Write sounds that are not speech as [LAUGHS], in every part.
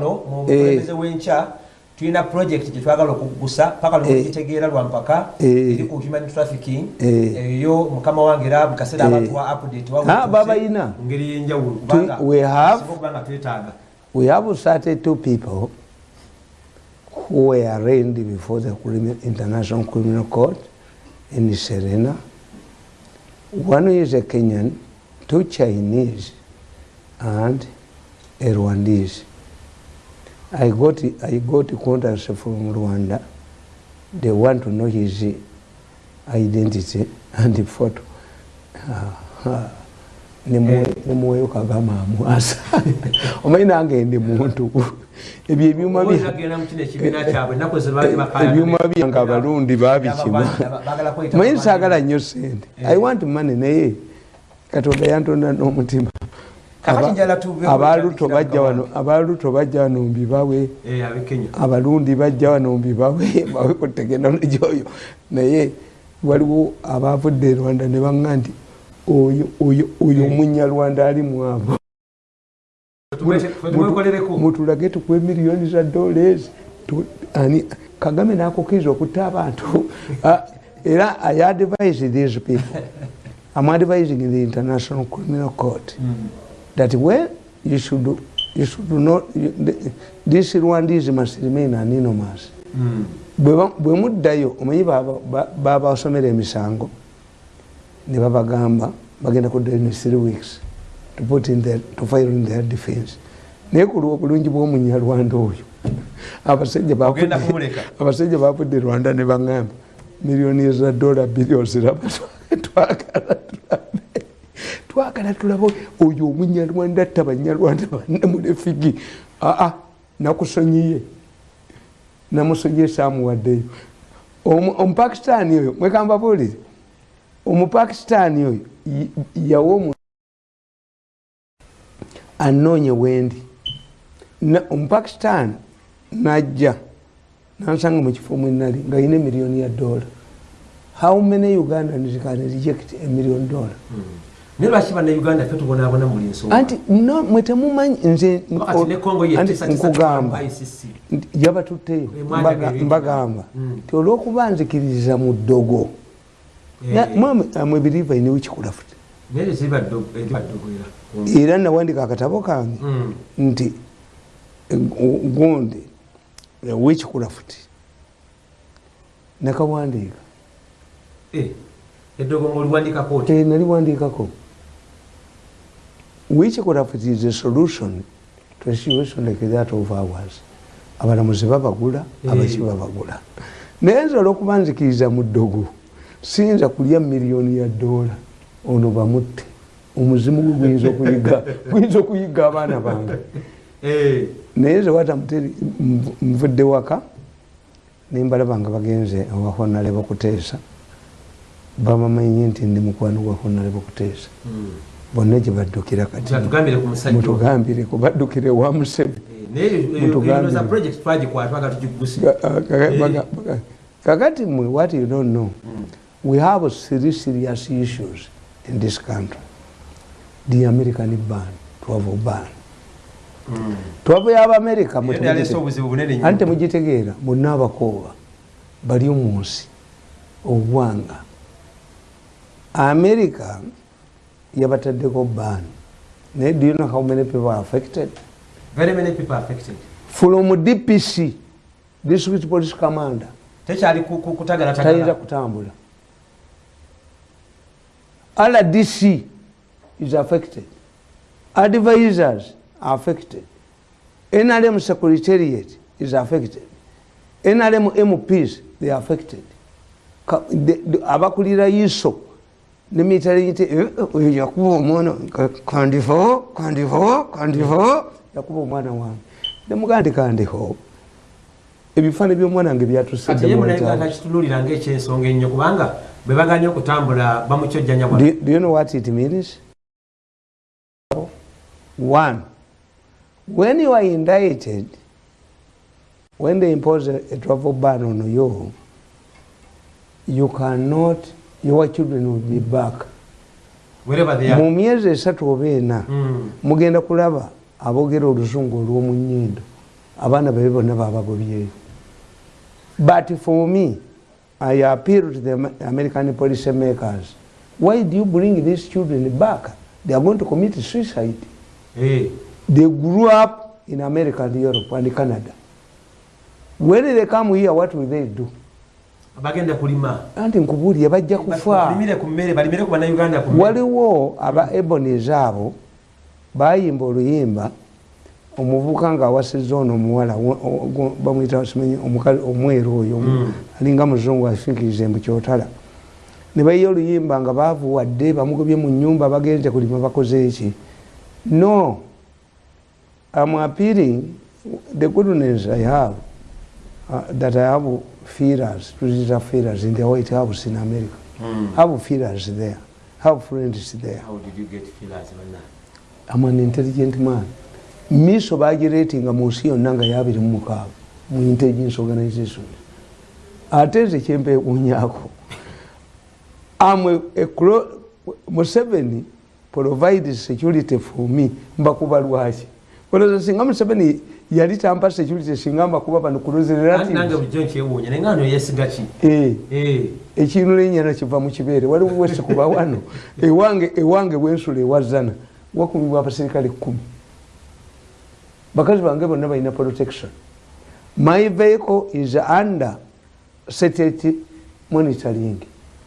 mukulembeze wenkya tulina project gyetwagala okugusa paka lwekitegeera lwampaka eri ku human trafficking. Eyo mukama wange era mukaseera abantu wa update babayina ngeri yenjawulo. Kubanga twetaaga. we have started two people who were arraigned before the international criminal court in serena. One is a kenyan two chinese and a rwandese I got, I got contacts from Rwanda. They want to know his identity [LAUGHS] and photo. nemuweyo kagama amwasa [LAUGHS] omanyi nange ndi muntu. Ebyo ebyuma ebyuma byange abalundi babikima manyi nsagala nnyo sente i want money naye. Katonda yantonda n'omutima abaluto bajja wano abaluto bajja wano mbibawe abalundi bajja wano mbibawe [LAUGHS] bawe kutegenda njoyo naye waliwo abavudde rwanda ne baŋŋa nti oyo munyarwanda ali mwabo mutulage tukwe miliyoni za dollars. Ani kagame nakokiriza okutta abantu. [LAUGHS] Era i advise these people. [LAUGHS] I'm advising the international criminal court. Mm. That when you should you should not you, this Rwandese must remain anonymous. bwe muddayo omanyi babasomera emisango ne babagamba bagenda kuddayo ne three weeks to put in their, to file in their defense. Naye kulwa obulungi bw'omunyarwanda oyo. [LAUGHS] Abasajja bavudde rwanda ne bagamba miliyoni eza dola billions [LAUGHS] twagala. tulabe twagala tulabe oyo omunyarwanda atta banyarwanda banamulefigi aa nakusonyiye. Namusonyiye samuwaddeyo. Omupakistani oyo mwekamba buulire. Omupakistani oyo yawa omu anoonye wendi. Omupakistani najja nansanga mukifo mwenali nga yina emiliyoni ya dola. How many ugandans can reject a million dollar mm. Anti no mwe temumanyi nze nkugamba. yabatutteyo mbagamba. Ti olwokuba nzikiririza mu ddogo. Mwe biriva ine wikikulafuti era nawandika akatabo kange. Nti gundi wikikulafuti nakawandiika. Naliwandikako which could have is a solution to a situation like that of ours? Abalamuzi babagula abaki babagula. Naye nze olwokuba nzikiriza mu ddogo. Siyinza kulya miliyoni ya dola. Ono bamutte omuzimu gwe guyinza okuyiga [LAUGHS] abaana bange. Naye nze watamuteri nvudde waka nembalaba nga bagenze awahonale bakuteesa babamanyi nti ndi mukwano gwa honale bakuteesa bonna gye baddukira kati mutugambire baddukire wa musebe. Kakati mwe what you don't know we have three serious issues in this country. The american ban. Travel ban travel y'abamerika anti temugitegeera bonna abakooba bali omunsi obwanga. America yabataddeko ban naye do you know how many people are affected? Very many people are affected. From dpc district police commander. Tekyali tayinza kutambula. Rdc is affected. Advisors are affected. Nrm secretariat is affected. Nrm mps they are affected. Abakulira iso nemitale nti oyo yakuba omwana kandiho kandiho kandiho yakuba omwana wange nemugaa nti kandiho ebifaani byomwana wange byatusekitululira ngaekyensonga ennyo kubanga bwe baganye okutambula bamukyojjanya do you know what it means one when you are indicted when they impose a travel ban on you you cannot your children will be back. Mu myezi esatu oba ena mugenda kulaba aboogera oluzungu olw'omu nnyindo abaana babe bonna babagobyeyo but for me i appeal to the american policy makers. Why do you bring these children back? They are going to commit suicide. Hey. they grew up in america and europe and canada. When they come here what will they do bagenda kulima. Anti nkubuulire bajja kufa. waliwo aba ebonies abo bayimba oluyimba omuvubuka nga awasiza ono omuwala bamwita simanyi omweru oyo Mm. alinga muzungu afinkirize mukyotala ne bayiya oluyimba nga bavuwadde bamugobye mu nyumba bagenze kulima bakoze eki no. Am appealing the goodness i have uh, that i have feelers tuzita feelers in the white house in america have feelers there have friends there I'm an intelligent man miso bagiretinga mu nsi yonna nga yabiri mu mukaaga mu intelligence organization ate nze kyempeekunyako amwe museveni provides security for me mbakuba lwaki olowooza singa museveni yali tampa security singa mbakuba bano ekintu lenyana kiva mu kibeere waliwo wesikuba wano. [LAUGHS] Ewange ewange wensula ewazana wakubibwa abaserikale kumi. Bakazi bange bonna balina protection. My vehicle is under state monitoring.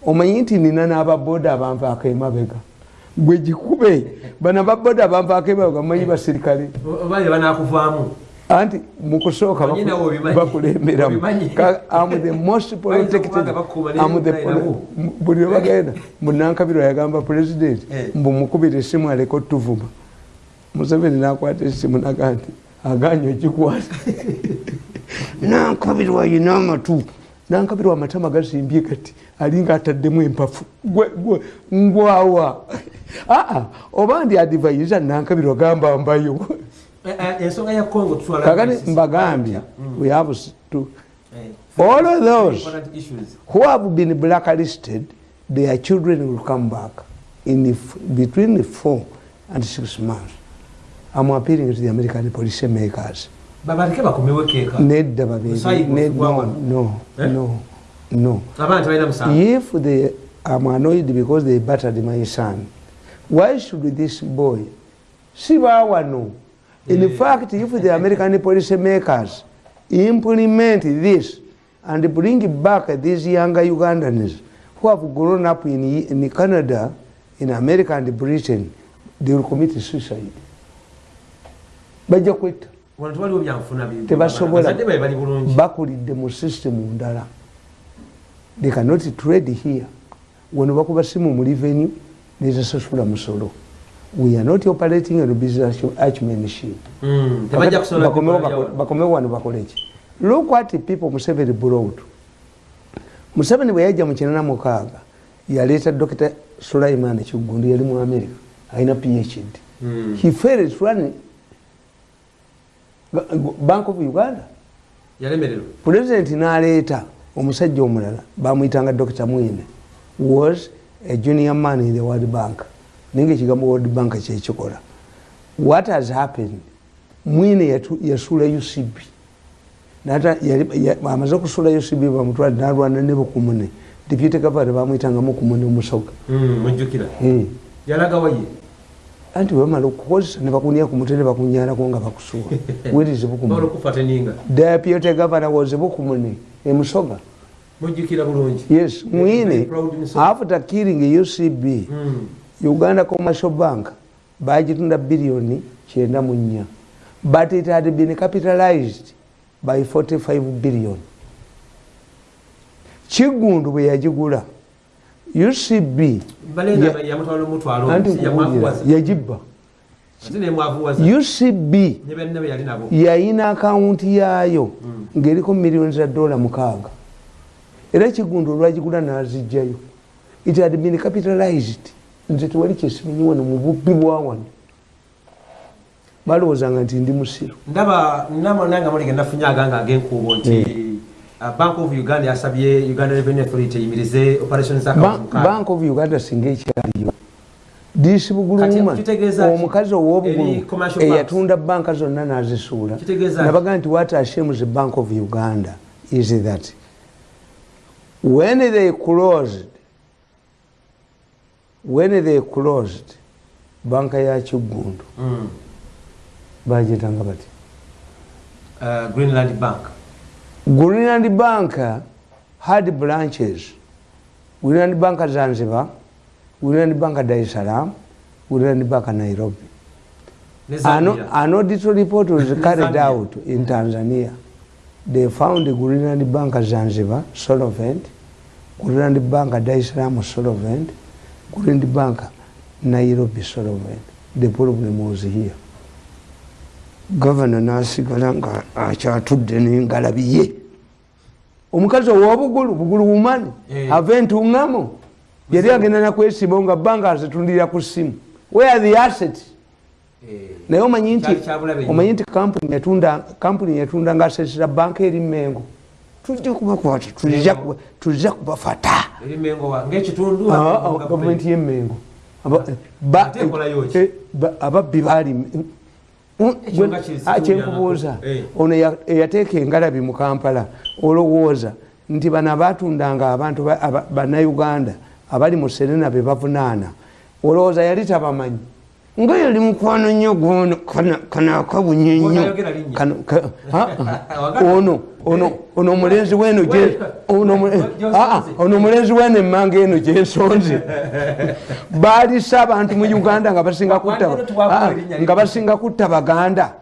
Omanyi nti nina n'ababoda abanvaako emabega? Gwe gikube bana baboda abanvaako emabega manyi baserikale anti mukusooka bakulemberamu buli webagenda munankabirwa yagamba pulezidenti mbu mukubira esimu aleka otuvuma museveni nakwata esimu naga nti aganya ogikwata. [LAUGHS] Nankabirwa yina amatu. Nankabirwa amatama gasimbye kati alinga ataddemu empafu. Ngwawa. Aa [LAUGHS] oba ndi adivaiza nankabirwa gamba mbayo [LAUGHS] ensonga ya congo kakati mbagambye we have to all of those who have been blacklisted their children will come back in between four and six months. I'm appealing to the american policy makers. Babaleke bakomewekeka nedda babiri no no no no. If they am annoyed because they battered my son why should this boy sibawano in yeah. fact if the american policy makers implement this and bring back these younger ugandans who have grown up in, in canada in america and britain they will commit suicide. Bajja kwetta tebasobola bakulidde mu systemu ndala. They cannot trade here. Wano bakuba simu mu revenue nezasasula musolo we are not operating a business archmanship. Bakomewo wano bakoleki look what people museveni brought. Museveni bwe yajja mu kinana mukaaga yaleeta dr sulaiman kigundo yali mu america alina phd he failed to run bank of uganda. Pulezidenti n'aleeta omusajja omulala bamwyitanga dr mwine was a junior man in the world bank naye nga ekigambo world bank kyekikola. What has happened? Mwine yasuula ucb amaze okusuula ucb bamutwale nalwana ne bukumune. Deputy governor bamwyitanga mukumune omusoga anti bamala okukozesa nebakunya ku mutwe nebakunyalako nga bakusuwa [LAUGHS] wirizi bukumune? Deputy governor was bukumune emusoga yes mwine. After killing ucb mm. Uganda commercial bank bagitunda biliyoni kyenda mu nnya. But it had been capitalized by 45 billion. Kigundu bwe yagigula ucb yagibba. Ucb yayina akawunti yaayo ngaeriko miliyoni za dola mukaaga. Era ekigundu olwagigula nazijjayo it had been capitalized nze tewali kyesimanyi wano mu bubbi bwa wano. Balowoozanga nti ndi musiru. Ndaba nange mulege nafunye aganga agenkuubo nti bank of uganda yasabye uganda revenue authority eyimirize operation bank of uganda singa ekyaliyo. Disi buguluma omukazi ow'obugulu eyatunda banka zonna n'azisuula. Nabaga nti what ashames bank of uganda? Is that when they closed when they closed banka ya kiggundu mm. bagitanga bati. Uh, greenland bank. Greenland bank had branches. Greenland bank zanzibar greenland bank dar es salaam greenland bank nairobi. An auditor report was carried out in tanzania. They found greenland bank zanzibar solvent. Greenland bank dar es salaam solvent greenland bank nairobi solvent the problem was here. Gavana nasigala nga akyatudde nengalabi ye omukazi owobugulu bugulu bumani eh. ava entuŋamo yali agenda nakwesimawo nga bbanga azitundira ku ssimu where the asset eh. naye omanyi nti omanyi nti kampuni yatunda nga asesera banka eri mengo tujja kubakwata tujja kubafata gavumenti. yemengo ababbi bali kyenkubuuza ono eyateeka engalabi mu kampala olowooza nti bano abatundanga abantu bannauganda abali mu serena be bavunaana. Olowooza yali tabamanyi nga yali mukwano nnyo gwono kanaakabunye nnyo [LAUGHS] ono ono omulenzi weno ono omulenzi weno emmanga eno gyensonze [LAUGHS] baalisa abantu mu uganda nga basinga kutta baganda.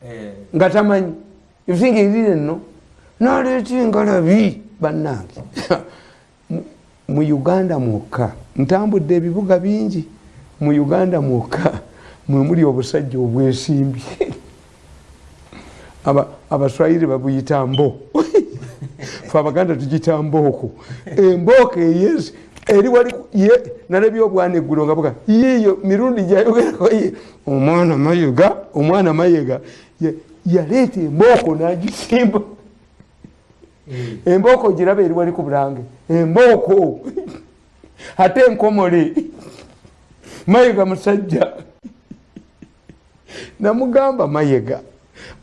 Eh. nga tamanyi. Ebisinga ebiri nno naleeta engalabi bannange. [LAUGHS] Mu uganda mwokka ntambudde ebibuga bingi mu uganda mwokka mwemuli obusajja obwesimbi abaswayiri babuyita mbo. Fe abaganda tugita mbooko. Embooko eyesi eri wali nalabye obwana eggulo nga buga yiyo mirundi gyayogerako ye omwana mayega omwana mayega. Yaleeta embooko nagisimba. Embooko giraba eri wali ku bulange. Embooko. Ate enkomole mayega musajja. Namugamba mayega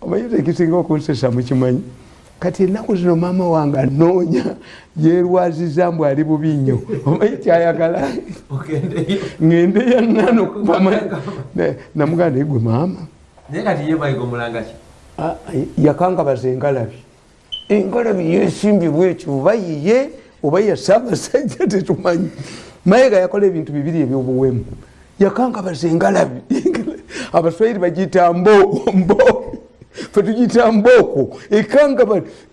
omayita ekisinga okunsesa mukimanyi? Kati enaku zino maama wange anoonya yerwaziza mbu ali bubi nnyo. Omanyi kyayagala? Ngendeya nano namugamba naye gwe maama. Yakangabaza engalabi. Engalabi yesimbibwa ekyo oba yiye oba yasaabasajja tetumanyi. Mayega yakola ebintu bibiri ebyobuwemu yakangabaza engalabi [LAUGHS] abaswahiri bagiyita mbo mbo. Fetugiyita mbooko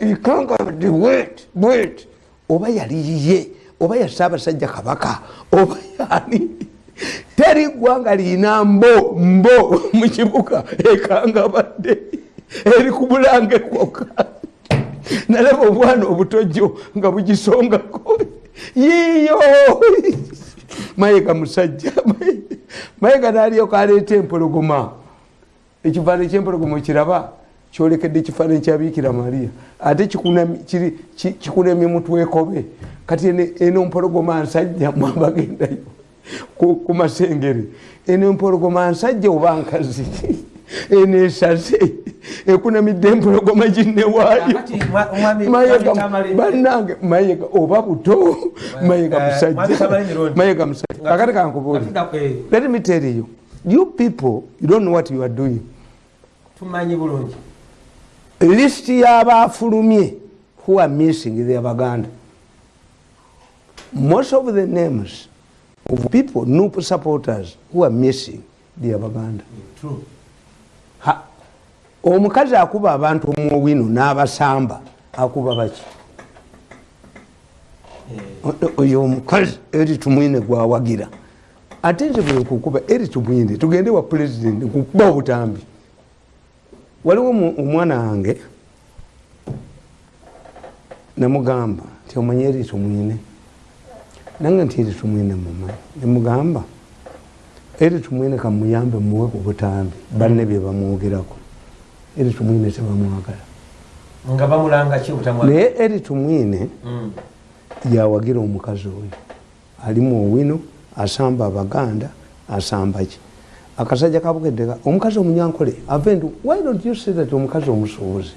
ekangabadde wet wet oba yali yiye oba yasaabasajja kabaka oba yani [LAUGHS] teri ggwanga liina mbo mbo [LAUGHS] mu kibuga. Ekangabadde eri ku bulange kwokka. Nalaba obwana obutojjo nga bugisongako yiyo mayega musajja mayega nalyoka aleeta empologoma. Ekifaananyi kyempologoma kiraba kyolekedde ekifaananyi kyabiikira mariya. Ate kikunemye mutwekobe kati eno mpologoma nsajja mwabagendayo ku masengere. Eno empologoma nsajja oba nkazi [LAUGHS] eno esaze ekunamidde empologoma ginnewaayo bannange mayega oba buto mayega musajja. mayega musajja. Akati kankubuuli let me tell you you people you don't know what you are doing. Tumanyi bulungi. List y'abafulumye who are missing the abaganda most of the names of people nup supporters who are missing the abaganda True. Omukazi akuba abantu omuwino n'abasamba akuba baki? Eh. oyo omukazi eri tumwine gwawagira ate nze bwe kukuba eri tumwine tugende wa pulezidenti kukuba obutambi. Waliwo omwana wange nemugamba nti omanye eri tumwine? Nange nti eri tumwine mumanyi nemugamba eri tumwine kamuyambe muwe ku butambi banne bye bamwogerako. Eri tumwine tebamwagala naye eri tumwine mm. yawagira omukazi oyo. Alimu owino asamba abaganda asamba ki? Akasajja kabukeddeka omukazi omunyankole ave nti why don't you say that omukazi omusuubuzi?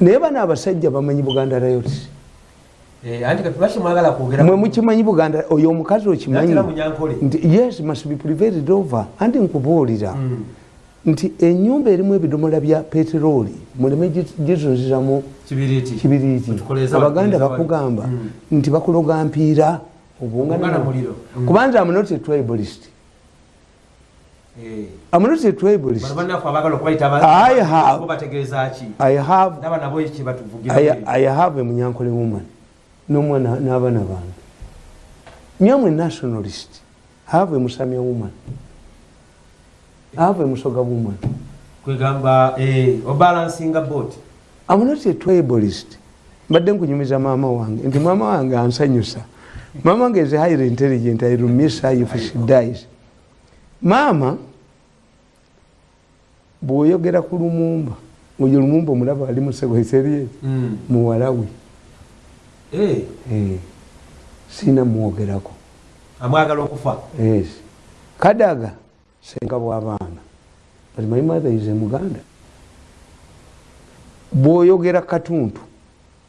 Naye bana abasajja bamanyi buganda riots mwe mukimanyi buganda oyo omukazi okimanyi? Nti yes must be prevated over. Anti nkubuulira. Mm. nti enyumba erimu ebidomola bya peteroli muleme gizunziramu kibiriiti abaganda bakugamba mm. nti bakuloga mpiira amunot tribalist. I'm not a tribalist. I have, I have, I have a Munyankole woman. N'omwana n'abaana bange. Nyamwe nationalist. Have musamya woman. Have musoga woman. Kwegamba eh, obalansinga bot am not a tribalist. Mbadde nkunyumiza maama wange. Nti maama wange ansanyusa. Maama wange is highly intelligent i will miss her if she dies. Maama bw'oyogera ku lumumba oyo lumumba omulaba ali musebweserie mm. muwalawe Eh. Eh. sina mwogerako. Amwagala okufa? Yes. kadaga senga bwabaana but my mother is muganda. Bwoyogera katuntu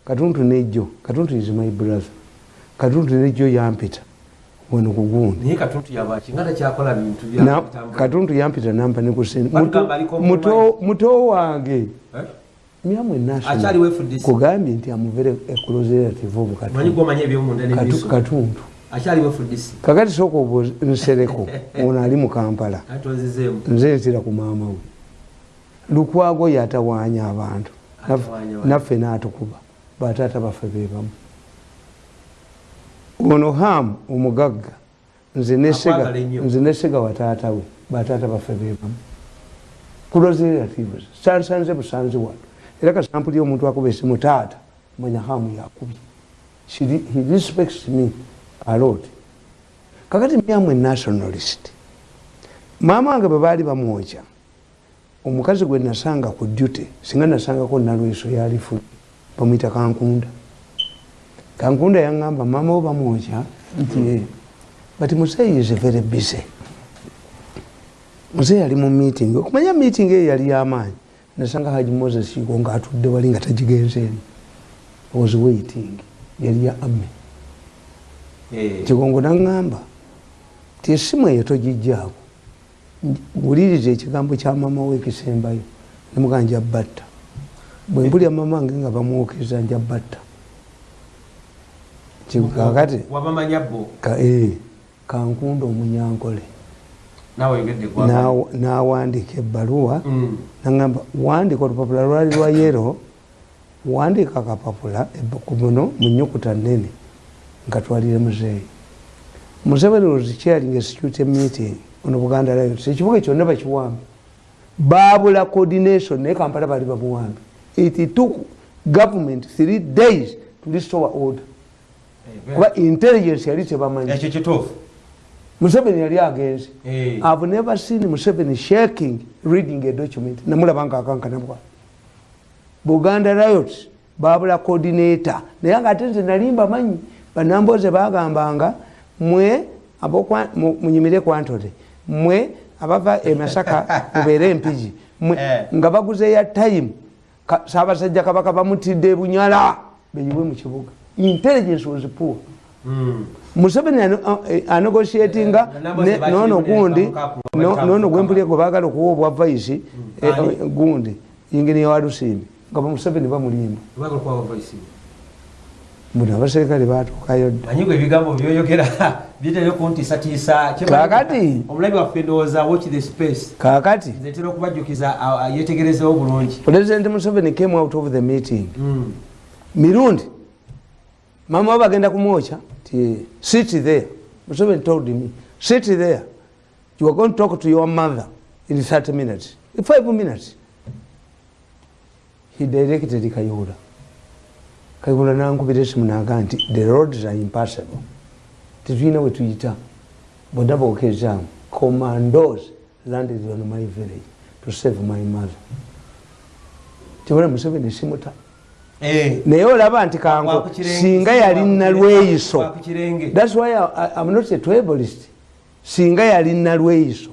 katuntu nejo katuntu is my brother. Katuntu nejo yampita. Wano kugundi katuntu yampita nampa nekusini muto wange. Eh? Myamwe nakugambye nti amuvere ekulozerative obukatuntu kakati soka oba nsereko [LAUGHS] ono ali mukampala nze ntira ku maama we. Lukwago yatawanya abantu. Naffe natukuba. Bataata baffe bebamu ono hamu omugagga nze nesega wataata we bataata baffe bebamu kulozerative sansanze busanzi wano era kasampuli omuntu akuba esimu taata manya hamu yakubye he respects me alot kakati myamwe nationalist. Maama wange bwe baali bamwokya omukazi gwe nasanga ku duty singa nasangako nalweso yalifu bamwita kankunda. Kankunda yaŋamba maama wo bamwokya but museyi is very busy. Museyi ali mu meeting okumanya meeting eyo yali yamaanyi nasanga haji moses iko nga atudde wali nga tagigenzeeni was waiting. Yali ya ame eh. kigongo naŋŋamba ti esimu eyo togijjaako wuliriza ekigambo kya mama we ekisembayo nemugaa nja batta bwe mpulya mama wange nga bamwokeza nja batta kakati eh, kankunda omunyankole nawandika ebbaluwa. Mm. nagamba wandika olupapula lwali lwa yero wandika akapapula kuno munyukuta nene nkatwalire muzeeyi. Museveni was chairing a security meeting ono buganda lions ekibuga kyonna bakiwambi babula coordination naye kampala bali bamuwambi it took government three days to restore order. Kuba intelligence yali tebamanyi museveni yali agenze. Hey. ive never seen museveni shaking reading a document. Namulabanga akankanabwa buganda riot babula coordinator. Naye nga ate nze nalimba manyi banamboze bagambanga mwe munyimire kwantole mwe abava emasaka [LAUGHS] mubeere empigi eh. nga baguze ya time. Sabasajja kabaka bamutidde bunyala beyiwe mu kibuga. Intelligence was poor. Mm. Museveni anegotiatinga nono gundi nono gwempulya gwe bagala okuwa obwa vaisi eh, eh, gundi ingini yawalusimbi nga bamuseveni bamulimba buno abaserikale batuukayo ddakakati kakati president museveni came out of the meeting. Mm. mirundi. Mama we bagenda kumwokya ti sit there. Museveni told me sit there. You are going to talk to your mother in 30 minutes. In 5 minutes. He directed kayola kayola nankubira esimu naga nti the roads are impassable. Tetulina we tuyita bonna bokezaamu commandos landed on my village to save my mother. Tibona museveni simuta Eh. Naye olaba nti kango singa yali nalweyiso thats why am not a tribalist. Singa yali nalweyiso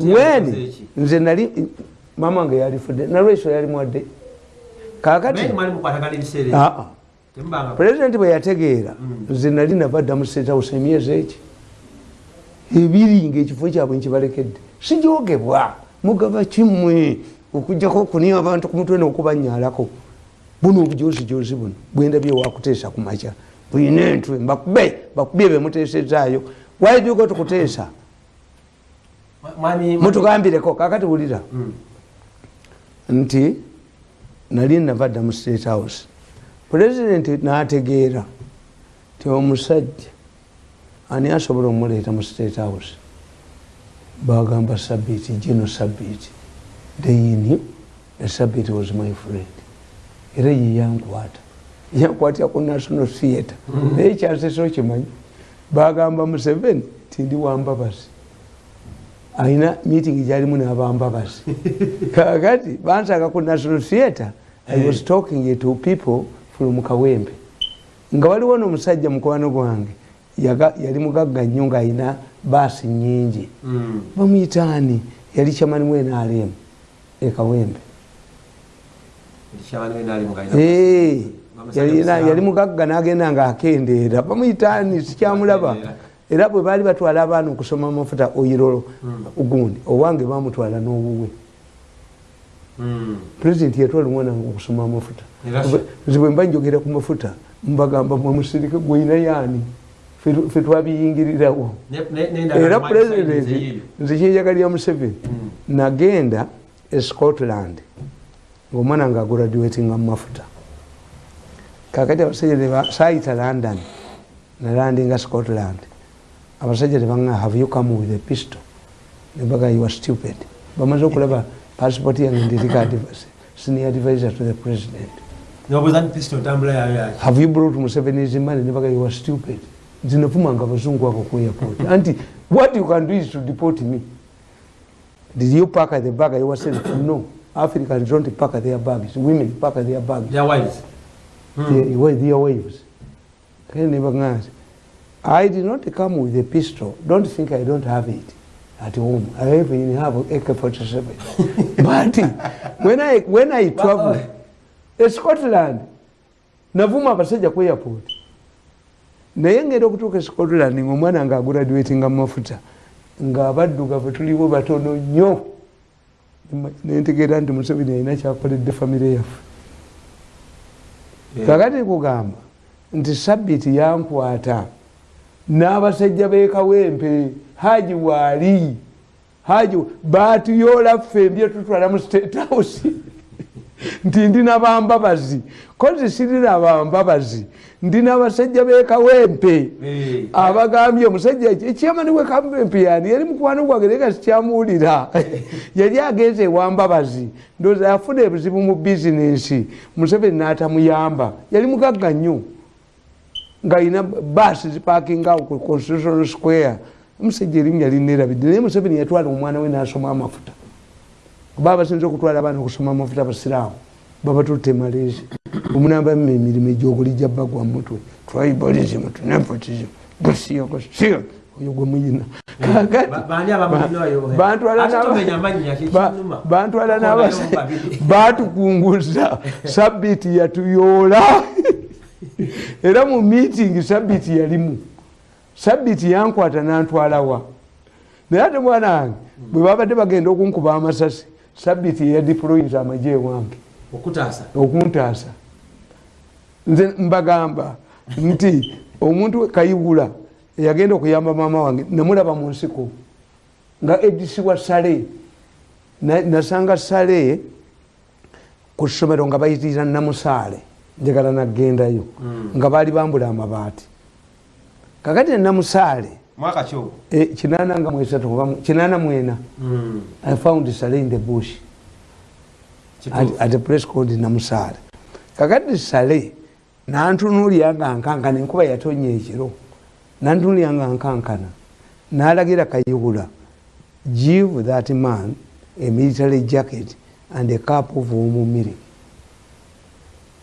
wen nze nali mama wange yalifudde nalweyiso yali mwadde. Kakati pulezidenti bwe yategeera mm. nze nali nabadda mu state house emyezi eki? Ebiri ngaekifo kyabwe nkibalekedde sijogebwa mugaba kimwe okujjako okunia abantu ku mutwe nokubanyalako buno obujozijozi buno bwendabye wakuteesa ku makya. Buyina entwe mbakube bakubye bemuteesezaayo waijuga tukuteesa mutugambireko kakati wulira. Hmm. nti nali navadda mu state house. Pulezidenti nategeera ti omusajja ani asobola omuleeta mu state house? Bagamba sabiti gino sabiti they knew that sabiti was my friend. Era ye yankwata. Yankwatira ku national theatre. Mm-hmm. naye kyaseso kimanyi bagamba museveni tindi wambabazi ayina meeting gyalimu nabambabazi [LAUGHS] kakati bansaka ku national theatre i was talking to people from kawembe nga waliwo nomusajja mukwano gwange yali mugagga nnyo ngaayina baasi nyingi mm. bamuyitaani yali kyamani wenalemu ekawembe yali mugagga nagenda nga akendeera bamuyitaani sikyamulaba. Era bwe baali batwala abaana okusoma amafuta oyirolo hmm. gundi owange bamutwala n'obuwe hmm. pulezidenti yatwala omwana wange okusoma amafuta. Nze bwe mba njogera ku mafuta mbagamba mwemusirike gweyina yaani? Fe twabiyingirirawo. Era pulezidenti nze kyeyagalya museveni. Hmm. nagenda e scotland ngaomwana nga agraduatinga mumafuta kakati abasajja sayita london nalandinga scotland. Abasajja tebaa have you come with a pistol? Nebaga you are stupid. Bamaze okulaba passport yange ndirika senior advisor to the president. Have you brought musevenis money? Nebaga you are stupid. Zinafumanga abazungu ako ku airport anti what you can do is to deport me did you pack the bag? Yourself no africans don't pack their bags. Women pack their bags. Their wives. Hmm. their, their wives. I did not come with a pistol. Don't think i don't have it at home. I even have ak-47 [LAUGHS] but when i, when I travel e scotland. Navuma abasajja ku airport. Naye ngenda okutuuka e scotland ngaomwana nga agraduatinga mu mafuta ngaabaddugavu tuliwo batono nnyo. Nentegeera nti museveni alina kyakoledde famire yaffe. Kakati kugamba nti sabiti yankwata n'abasajja bekawempe haji waali haji batuyoola ffe mbyetutwala mu state house [LAUGHS] nti ndina bambabazi kozi sirina bambabazi ndina abasajja bekawempe abagambye omusajja ekyamani wekawempe yani yali mukwano gwange naye gasikyamuwulira [LAUGHS] yali agenza ewambabazi. Ndoozi afuna ebizibu mu bizinensi museveni n'atamuyamba. Yali mugagga nnyo. Nga alina baasi zipakinga ku constitutional square. Omusajja erinnya linerabidde naye museveni yatwala omwana we n'asoma amafuta kuba basinza okutwala abaana okusoma amafuta abasiraamu babatutte malaysia omunambamu emirimu egyogulijja bagwa mutwe tribalism nepotism gosiyogosia oyo gwe muyina. Bantwala batukunguza sabiti yatuyoola. Era mu meeting sabiti yalimu. Sabiti yankwata nantwalawa naye ate mwana wange bwe babadde bagenda okunkuba amasasi sabiti yadiployinza amaje ewange okuntaasa nze mbagamba nti omuntu kayiwula eyagenda okuyamba maama wange namulaba mu nsiko nga edisibwa sale nasanga sale ku ssomero nga bayitirira namusaale njagala nagendayo hmm. nga baali bambula amabaati. Kakati namusaale e, kinana nga mwesatu kinana mwena. Hmm. i found sale in the bush. At, at a place called namusaale kakati sale nantunulya nga nkankana enkuba yatonya ekiro. Nantunulya nga nkankana. Nalagira kayiwula give that man a military jacket and a cup of omumiri.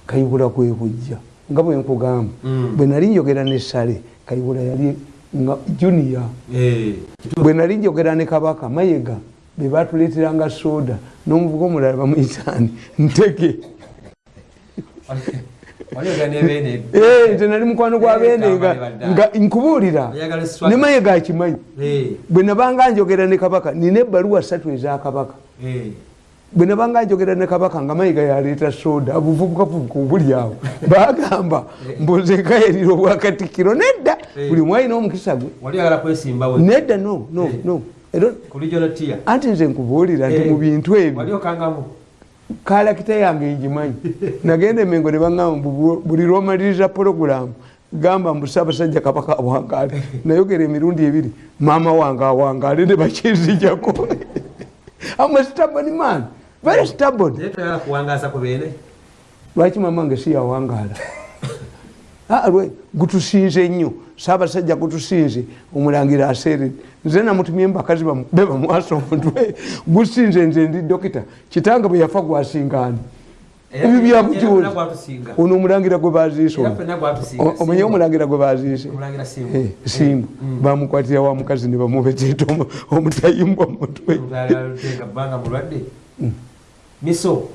Kayibula kwekujja nga bwenkugamba Mm. bwe nali njogera nesale kayibula yali nga Eh, bwe nali njogera ne kabaka mayega be batuleeteranga soda n'omuvuga omulala bamuyitaani ntege. [LAUGHS] Wali- waliogera n'ebeene Eh, nze nali mukwano gwa beene nga- nkubuulira. Ne mayega akimanyi. Eh, bwe nabanga njogera ne kabaka nina ebbaluwa ssatu eza kabaka. Eh. Bwe nabanga njogera ne kabaka nga mayiga yaleeta soda buvubukavubuka obuli awo. Bagamba mbuze nkayerira obwakatikiro nedda Eh. buli mwalina omukisa gwe. Nedda no no Eh. no. Anti nze nkubuulira nti Eh. mu bintu ebyo. Kalakita yange ngimanyi. [LAUGHS] Nagenda emengo ne baŋamba buli lwomaliriza porogulamu gamba mbu saabasajja kabaka awangaale. [LAUGHS] Nayogera emirundi ebiri maama wange awangaale ne bakinzijako amwe [LAUGHS] staboni man very beene lwaki mama nge siyawangaala [LAUGHS] Ah, gutusinze nnyo saabasajja gutusinze omulangira aseeredde nze namutumye mbakazi bamu- be bamwasa omutwe gusinze nze ndi dokita. Kitanga bwe yafa gwasingaani ebyo gwatusinga ono omulangira gwe baziise era ono. fenna gwatusinga O- omenye omulangira gwe baziise simba Eh, simba bamukwatira wa mukazi ne bamubeteta omu- omutayimbwa mutwe miso.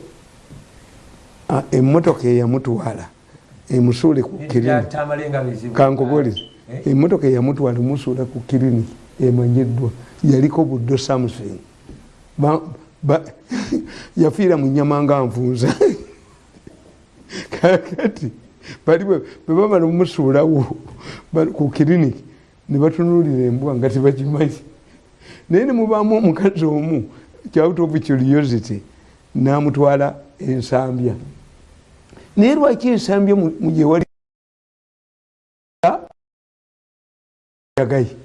Ah, emmotoka eyamutwala emusuule ku bizibu kankubuulire Eh? emmotoka eyamutwala emusuula ku kirini emanyiddwa yaliko buddo ba- [LAUGHS] yafiira mu nyama nga nvunza [LAUGHS] kakati bali bwe bwe bamala omusuulawo bali ku kiriniki ne batunuulira embwa nga tebakimanyi naye ne mubaamu omukazi omu kyauta of curiosity n'amutwala ensambya. Naye lwaki ensambya mu mu gye wali? Yagayi.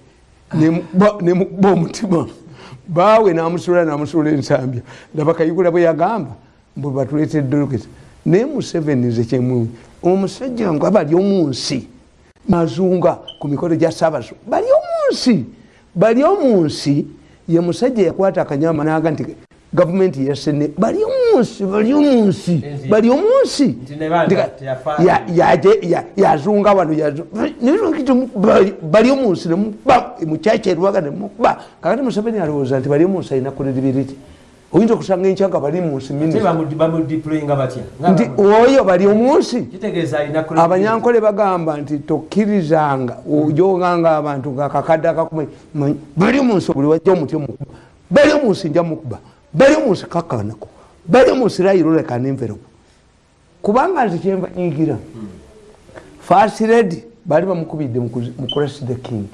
Nemukuba omutima baawe namusuula namusuula ensambya. Laba kayigula bwe yagamba mbwe batuleetedde loketa naye museveni nze kyemumi omusajja nga bali omunsi mazunga ku mikolo gya saabaso bali omunsi bali omunsi ye musajja yakwata akanyama naga nti gavumenti yasene bali omunsi bali omunsi bali omunsi. Yazunga wano bali- omunsi nemuba mukyakya erwaga nemuba kakati museveni alowooza nti bali omunsi alina credibility oyinza okusanga enkya nga bali munsi nti oyo bali omunsi. Abanyankole bagamba nti tokkirizanga ojoganga abantu nga kakadde akakuma bali omunsi buli wajja omuti omukuba. Bali omunsi nja mukuba bali omunsi kakanako bali omunsi rayirolekana enverope kubanga nze kyenva nyigira fasiredi baali bamukubidde mu kurasi the king.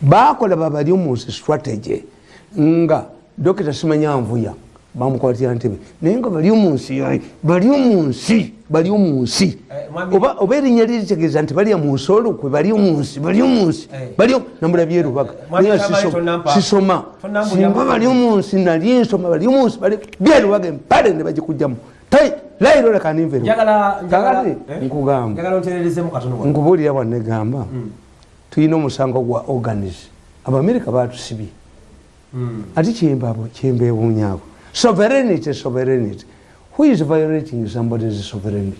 Bakola babali omunsi strategy nga dokita simanyanvuya bamukwatira ntebe naye nga bali omunsi bali omunsi bali omunsi Eh, oba erinnya liritegeeza nti balya munsi olukwe bali omunsi bali omunsi Eh. bali namula byerubaga mwami Naye sisoma singa mu- bali omunsi nali nsoma bali omunsi byerubaga empale ne bagikugjamu tai layiro leka ninveru njagala njagala- kakati eh? nkugamba. Njagala ontererezemu katono wano. nkubuulira bwanegamba tulina omusango gwa organis abamerika batusibye Mm. ati kyembeewuunyako sovereignty sovereignty. Who is violating somebody's sovereignty?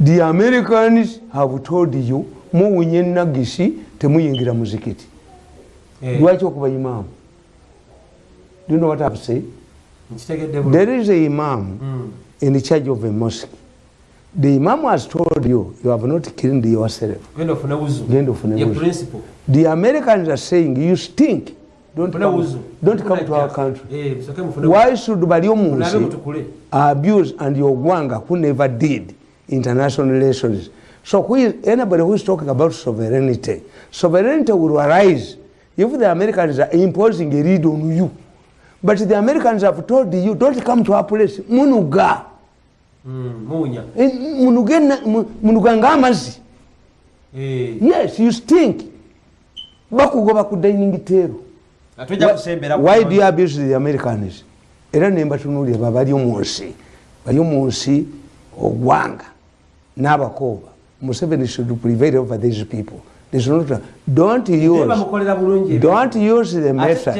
The americans have told you muwunya enagisi temuyingira muzikiti. Eh, lwaki okuba imaamu do you know what I've said? there is a imam Mm. in charge of a mosque. The imam has told you you have not killed yourself. Ofune Ye wuzu. principle the americans are saying you stink don't come, don't come to our country Eh, why should bali wuzu. omunsi Munabe mutukule abuse and Ogwanga who never did international relations. So who is, anybody who is talking about sovereignty, sovereignty will arise if the Americans are imposing a read on you. But the Americans have told you, don't come to our place. Munuga. Mm, muwunya Eh, Munuga ng'amazzi. Eh, Yes, you stink. bakugoba ku dining table. Why do you abuse the americans? Era nembatunuulira ba bali omunsi bali omunsi ogwanga n'abakooba museveni should prevail over these people. There's not, don't use don't use the method.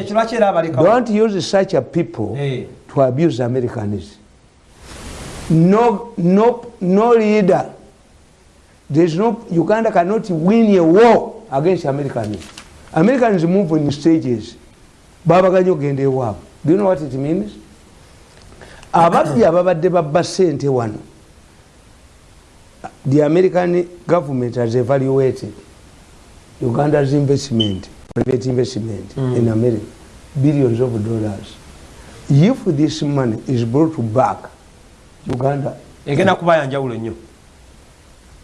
don't use such a people Eh. to abuse americans. No, no, no leader. There's no, Uganda cannot win a war against Americans. Americans move in stages. Babaganyo gende ewaabwe. Do you know what it means? ababbi ababadde babba sente wano the american government has evaluated uganda's investment private investment mm. in america billions of dollars if this money is brought back uganda egenda kuba yanjawulo nnyo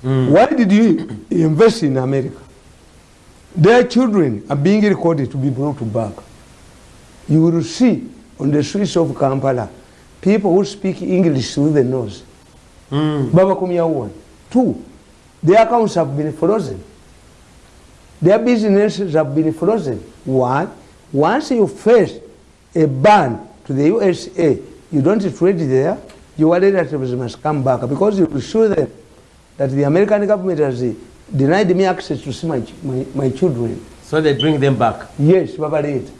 mm. why did you invest in america their children are being recorded to be brought back you will see on the streets of kampala people who speak english through the nose. Baba, Mm. babakomyawo wano two their accounts have been frozen. Their businesses have been frozen. Why? Once you face a ban to the usa you don't trade there your relatives must come back because you will show them that the american government has denied me access to see my, my, my children. So they bring them back. Yes babaleeta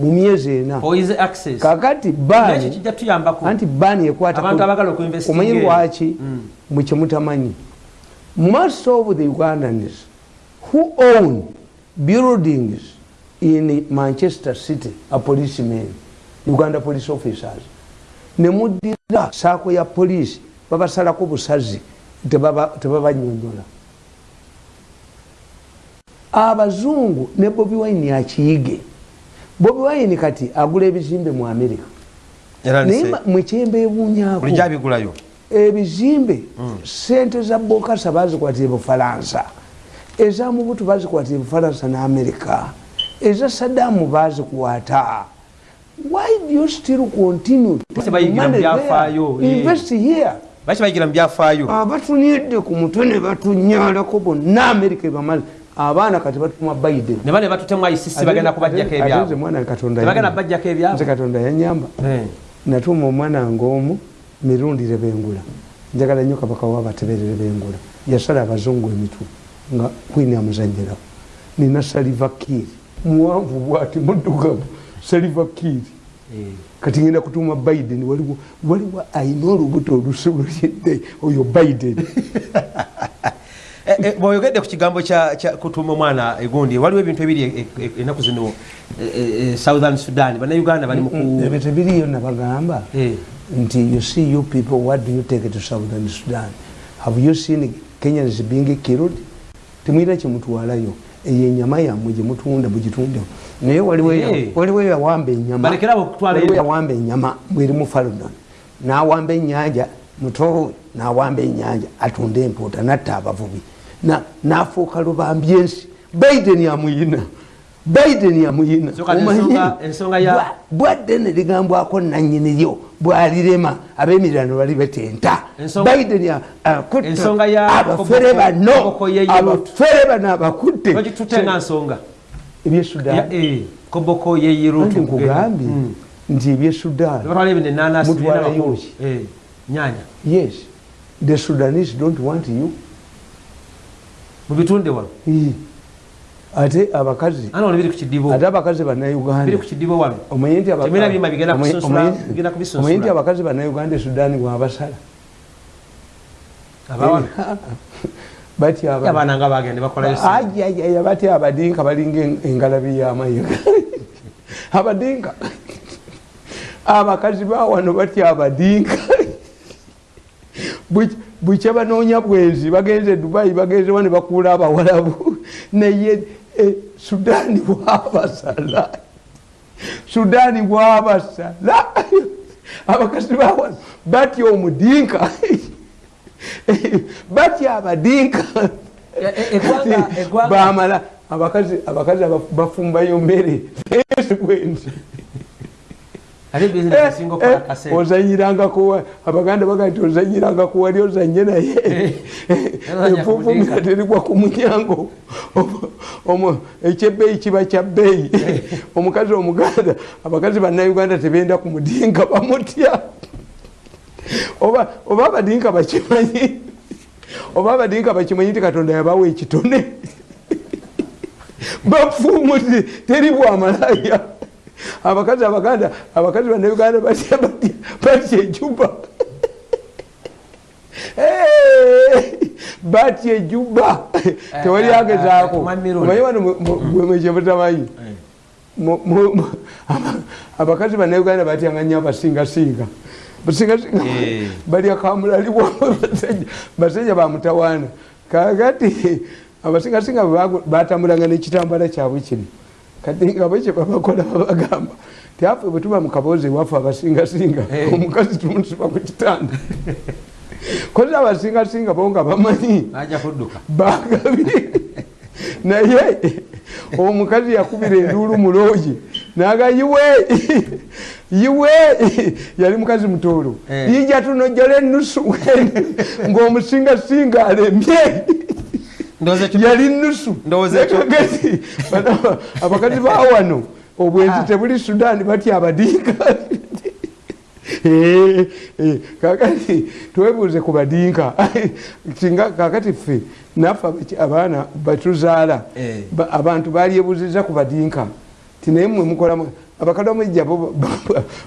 mu myezi ena kakati ekyo baani kijja tuyambako? anti baani ekwata abantu abagala okuinvestinga omanyi eyo. lwaki Mm. mukyemutamanyi most of the ugandans who own buildings in manchester city a policemen uganda police officers nemuddira saako ya poliisi babasalako busazi tebaba- tebabanyonyola. Abazungu ne bobi wine akiyige bobi wine kati agula ebizimbe mu america. Era naye nse- ma- mwekyemba ebuunyako bulijjo abigulayo ebizimbe sente za bokasa bazikwatira bufalansa. Eza mubutu bazikwatira bufalansa ne amerika eza sadamu bazikwata why do you still continue eh. invest here. Baki bayigira mu byafaayo abatunidde ku mutwe ne batunyalako bonna amerika ebamaze abaana kati batuma biden ne bane batutemu isisi bagenda kubajjako nze ebyabwe. mwana katonda yanyamba. bajjako nze ebyabwe katonda yanyamba. Natuma omwana wange omu mirundire bengula njagala nnyo kabaka wabateberere bengula yasala abazungu emitwe nga kwini amuzanyirako nina saliva kiiri muwanvu bwati muddugavu. Saliva kiiri Eh. kati ngenda kutuma biden waliwo waliwo ayina olubuto olusuluyedde oyo biden [LAUGHS] bw'oyogedde ku kigambo kutuuma omwana egundi waliwo ebintu ebiri e- e- ennaku zino eh, eh, eh, southern sudan bannayuganda bali mu ku ebyo tebiriyo nabagamba Eh. nti you see you people what do you take to southern sudan have you seen kenyans being killed temwira kyemutwalayo eyo enyama yammwe gyemutunda mugitundewo naye waliwo Eh. yawamba enyama Balekerawo okutwala waliwo eyo. yawamba enyama bweri mu falodon nawamba enyanja mutowe nawamba enyanja atunda empuuta natta abavubi nafuuka lubambi ensi. Biden amuyina biden amuyina So kati Omanyi? ensonga- ensonga ya- Bwa- bwadde neligambwako nanyiniryo bwalirema abemirano bali betenta. Biden a- akutte Ensonga ya abafere bano. abafere bano abakutte. Bagitutte nga nsonga? Ya, ebyesudan eh, nkugambye nti ebyesudan batwala ebyo nenanasi Mutwalayo ki? nyanya yes. The sudanese don't want you mubitunde wano. Ate abakazi. Ate abakazi biri bannayuganda ku kidibo wano. Omanyi nti abakazi bannayuganda esudaani bwabasala abawana batya batya abadinka balinga en- engalabi yamayiga [LAUGHS] abadinka. [LAUGHS] Abakazi bawano batya abadinka [LAUGHS] Buk- bukya banoonya bwenzi bagenze dubai bagenze wano bakuula abawalabu. [LAUGHS] Naye eh, sudaani bwabasala. Sudaani bwabasala. [LAUGHS] Abakazi bawano batya omudinka. [LAUGHS] Batya abadinka. E- e- bamala abakazi abakazi aba- bafumbayo mmere esi bwenzi ate bizinesi esinga okukola kaseera ozanyirangako wa- abaganda baga ti ozanyirangako wali ozanye naye. Enfuufumira mudinka. terigwa ku munyango ekyebbeeyi kiba kya bbeeyi. Omukazi omuganda abakazi bannayuganda tebenda ku mudinka bamutya. Oba abadinka bakimanyi oba abadinka bakimanyi ti katonda yabawa ekitone. [LAUGHS] Bafuumuti teri bwamalaya abakazi abaganda abakazi bannayuganda batya batya batya ecupa batya ejuba tewali agezaako. omanyi wano mwekyebutamanyi abakazi banauganda batyanga nyo abasingasinga. Basingasinga. Balya kamulaliwa basajja. Bamutawaana kakati abasingasinga batambulanga nekitambala kyabwe kino kati nga bwekyo babakola babagamba tiafe bwetuba mukaboozi ewaffe abasingasinga omukazi tumusiba ku kitanda kozi abasingasinga bo nga bamanyi bagabi naye omukazi yakubira enduulu muloogi naga yiwe yiwe yali mukazi mutoolo yija tunojjala enusu ngaomusingasinga alemye yali nusu abakazi bawano obwenzi tebuli sudan batya abadinka [LAUGHS] kakati twebuuze ku badinka [LAUGHS] singa kakati ffe naffe abaana batuzaala abantu balyebuziza ku badinka tinaye mwe mukolamu abakadde omujja bo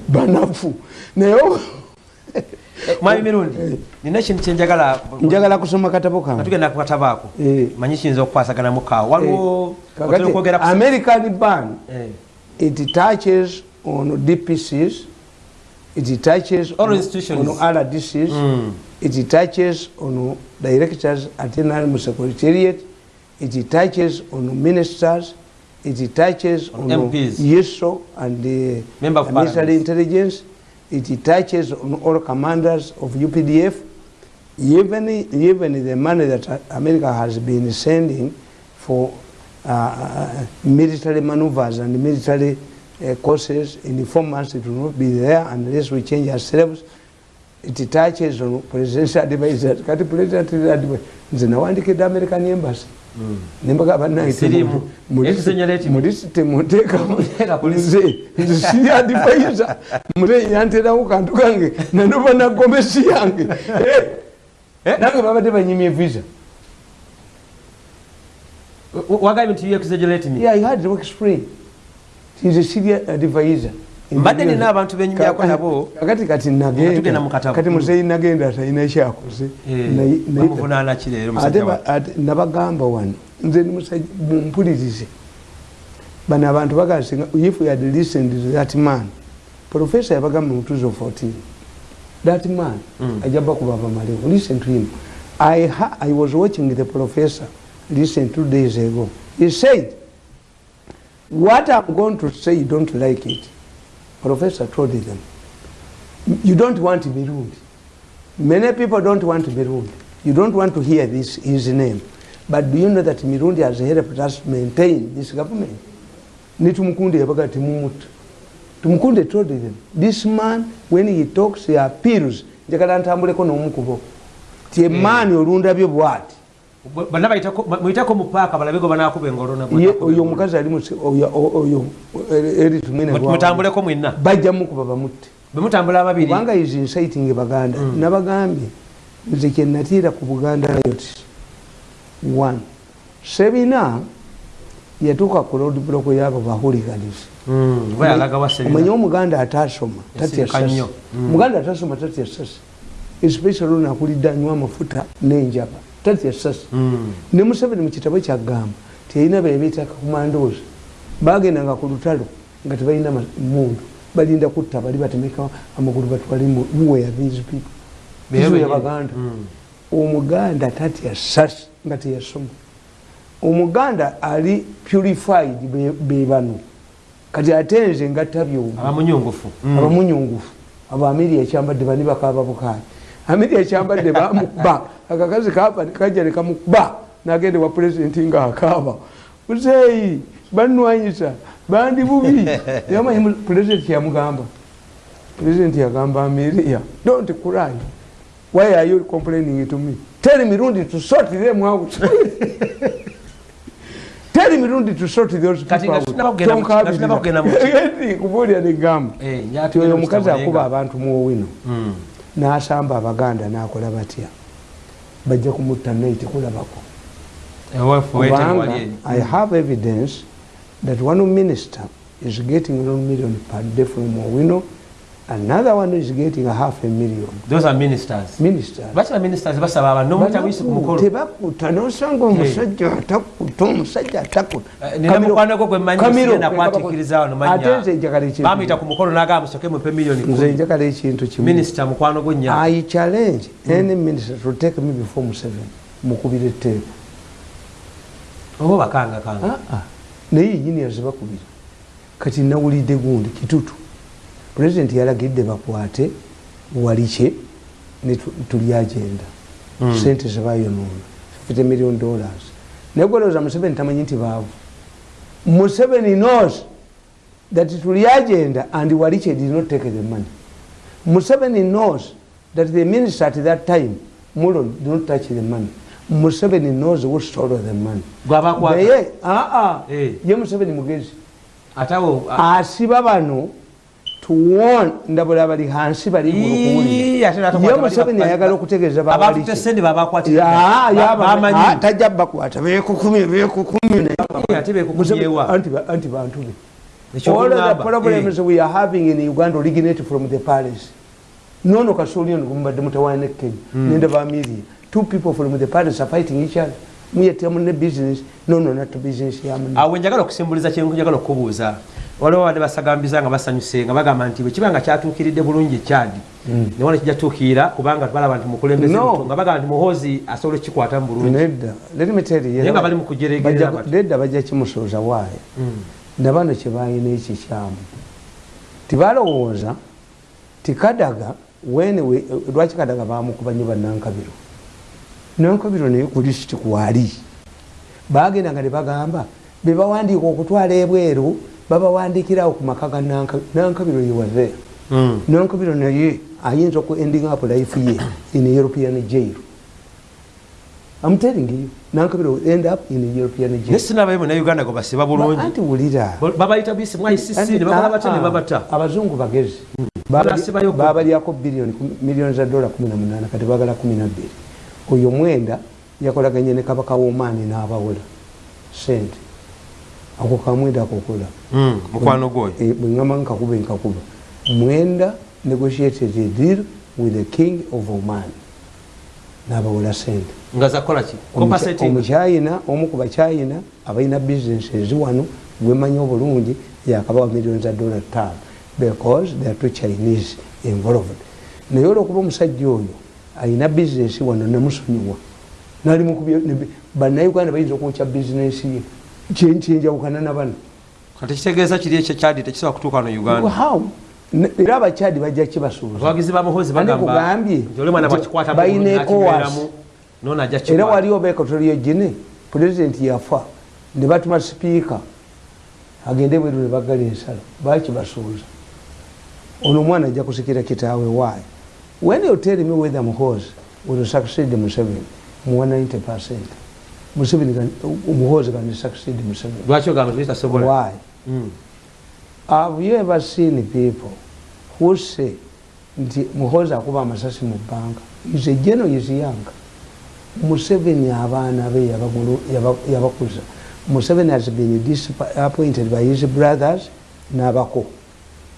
banafu. Naye [LAUGHS] mwami mirundi nina ekintu kyenjagala njagala kusoma katabo kange. Tugenda kukatabo ako. Manyi kiyinza okukwasaganamu kaawo waliwo american ban it touches on dpcs it touches All on, institutions. on rdcs Mm. it touches on directors at NRM secretariat it touches on ministers it touches On on, MPs. yeso and the of military intelligence it touches on all commanders of updf even, even the money that america has been sending for uh, military maneuvers and military uh, courses in four months it will not be there unless we change ourselves. It touches on presidential [LAUGHS] advisors kati president advisor nze nawandikidde american embassy nembaga Era polisi. nze siri advisor mute yanterawo kantu kange nanova nagomesi yange. Eh, nange babadde banyimye visa. Wagambye nti exaggerate me? Yeah, I had to explain. He's a senior advisor. Mbadde nina abantu benyumyako nabo. kakati kati nagenda. Kati muzeyi nagenda talina kyakoze Eh, ate nabagamba wano nze nimusajja mumpulirize. Bano abantu bagasinga if you had listened to that man professor yabagamba mu 2014 that man Mm. ajja bakuba bamalewo listen to him. I, i was watching the professor listen two days ago. He said what i'm going to say you don't like it professor told them you don't want mirundi many people don't want mirundi you don't want to hear this his name. But do you know that mirundi has helped us maintain this government? Nitumukunde yabaga timumuta tumukunde told them this man when he talks he appeals. Njagala ntambuleko n'omukubo ti emaani olundabyo bwati bonna muyiteko mu paaka balabego banakuba engolo na- Ye- oyo omukazi ali oyo- oyo eri tumwine Mut- mutambuleko mwenna. Bajja mukuba bamutte. Bemutambula ababiri. Kubanga is inciting baganda. Nabagambye nze kyenatiira ku buganda riot one. Sebina yatuuka ku road block yabo bahuliganizi Mm, omanye omuganda atasoma tatya Yasirika sasi nnyo. Mm. omuganda atasoma tatya sasi especially ono akulidde anywa amafuta n'enjaba tatya sasi Mm. ne museveni mu kitabo kyagamba teyina bebeeta kakumandoozi bagendanga ku lutalo nga tebalina mundu. Balinda kutta bali batemeka amagulu batwale mu where these people. Benyini. yabaganda Mm. omuganda tatya sasi nga teyasoma. Omuganda ali purified be- be bano. Kati ate nze ngatta Mm. abamunyungufu abo amiri ekyambadde bani bakaaba bukaali amiri ekyambadde bamukuba akakazi kapa kajja nekamukuba nagende wa pulezidenti nga akaaba. Muzeeyi banwanyisa bandi bubi [LAUGHS] yamanyi pulezidenti yamugamba pulezidenti yagamba amiriya don't cry. Why are you complaining to me? Tell mirundi to sort them out. [LAUGHS] Tell mirundi to sort those Kati people nga tunaba kugenda mu- nga tunaba kugenda mu- [LAUGHS] out kubuulira negamba ti nyatugenda oyo mu omukazi akuba abantu muwino Mm. N'asamba abaganda n'akola batya? Bajja kumutta naiti kulabako. Kubanga i have evidence that one minister is getting one million per day from owino another one is getting a half a million. Those are ministers. Ministers. Bakira ministers? Basaba abantu nomutabuyise ku mukolo. Tebakuta nosanga omusajja atakuta omusajja atakuta Eh, nina mukwano gwo gwe mmanyi Kamiro, sigenda kwatiikiriza wano ate nze njagala manya ekintu. Bamuyita ku mukolo n'agamba musoke mupe miliyoni nze njagala ekintu kimu. Minisita mukwano gwo nnya. I challenge any minister to take me before museveni. Mukubira etteeka oba bakanga kanga Ah, ah. naye yenyini yazibakubira kati nawulidde gundi kitutu pulezidenti yalagidde bakwate walikye ne tu- tuli agenda. Mm. sente zebayonoona 50 million dollars. Naye gwelowooza museveni tamanyi nti baavu. Museveni knows that tuli agenda and walikye did not take the money. Museveni knows that the minister at that time mulon did not touch the money. Museveni knows who stole the money. Naye aa Eh. ye museveni mugezi. Atawo asiba bano tuwon ndabula bali hansi bali Ii, ate n'atakwata ye museveni ayagala okutegeeza tajja bakwata bekukumi bekukumi bantu be all the problems we are having in uganda originate from the palace. Nono kasoli ono gumubadde mutawaana ne kenya. Nende bamiria two people from the palace are fighting each other. Muyetemu ne business nono nato business yamu awe njagala okusimbuliza kyenku njagala okubuuza waliwo badde basagambiza nga basanyuse nga bagamba nti bwekiba nga kyatuukiridde bulungi ekyadi newona kijja tuukira kubanga balaba nti mukulembeze nga bagamba nti muhoozi asobola ekikwatamu bulungi. Naye nga bali mu kujeregerera bajja- kimusooza waayo. Mm. nabano kyebayina ekikyamu tibalowooza tikadaga wene we- lwaki kadaga bamukuba nyo banankabiro nankabiro naye kulisiti kwali. Bagenda nga nebagamba bebawandiika okutwala ebweru babawandikirawo ku maka ga Nankabiro. Mm. nankabiro naye ayinza oku ending up life ye in european jail. I'm telling you nankabiro will end up in a european jail. Sinabayo munauganda gwe basiba bulungi. anti wulira. Babayita bisi mwaisisi ne bakola batya ne babata. abazungu bagezi. Ku- babalyako bilioni miliyoni za dola 18 kati bagala 12 oyo mwenda yakolaganye ne kabaka womaani n'abawola sente ako kamwenda akokola Mm, mukwano gwoyo bweŋama nkakuba nkakuba mwenda negotiated a deal with the king of oman. N'abawola sente. Omukyayina omu ku bakyayina abalina bizinesi eziwano gwemanyi obulungi yakabawa miliyoni za dola tano because there are two chinese involved. Naye olwokuba omusajja oyo alina bizinesi wano nemusonyiwa bannayuganda bayinza okwokya bizinesi ye kyenjawukana na bano kati kitegeeza kiri ekyo kyadi tekisobola kutuuka wano uganda? Era abakyadi bajja kibasuuza. Abawagizi ba muhoozi Ani bagamba kugambye? nti oli mwana bwakikwata balina nakibeeramu noona ajja era wali obeeka toliyo gine pulezidenti yafa ne batuma sipiika agende bweru ne baggala ensala bakibasuuza. Ono omwana ajja kusikira kitaawe waayo when you tell me whether muhoozi will succeed museveni muwa 90 percent museveni muhoozi gandi succeed museveni. Lwaki ogamba titasobola why? Have you ever seen people who say nti muhoozi akuba amasasi mu banka? Is a geno is young. Museveni abaana be yabakuza. Museveni has been disp- appointed by his brothers n'abako.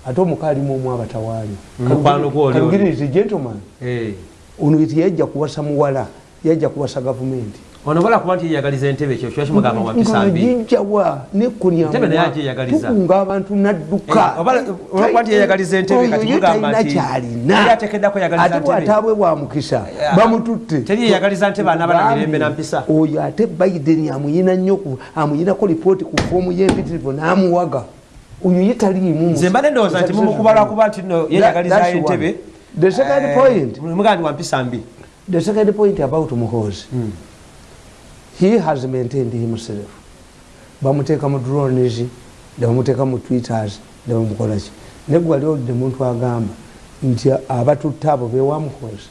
Ate omuka alimu omu abatawaali. Mukwano gwo oli oli. Kalugiri is a gentleman. Eh. ono yajja kuwasa muwala yajja kuwasa gavumenti ono bala kuba nti yeyagaliza entebe ekyo kiba kimugamba wa mpisa mbi ngajijjawa Entebe naye agyeyagaliza. tukunga abantu nadduka. Eh, nti yeyagaliza entebe kati Oyo mugamba talina nti kyalina. yali ateekeddako yagaliza ate bw'ataabwe bwa mukisa Eh, bamututte. teri yeyagaliza ntebe anaaba na mirembe na mpisa. oyo ate biden amuyina nnyo amuyinako lipooti ku foomu y'empitirivu n'amuwaga. Oyo ye taliimu nze mbadde ndowooza nti mumukuba lwakuba nti no yeyagaliza That's one. entebe The second point. mugamba nti wa mpisa mbi. The second point about muhoozi he has maintained himself bamuteeka mu drones nebamuteeka mu twitters nebamukolaki naye gwe wali oludde muntu agamba nti abatutte abo bewa muhoozi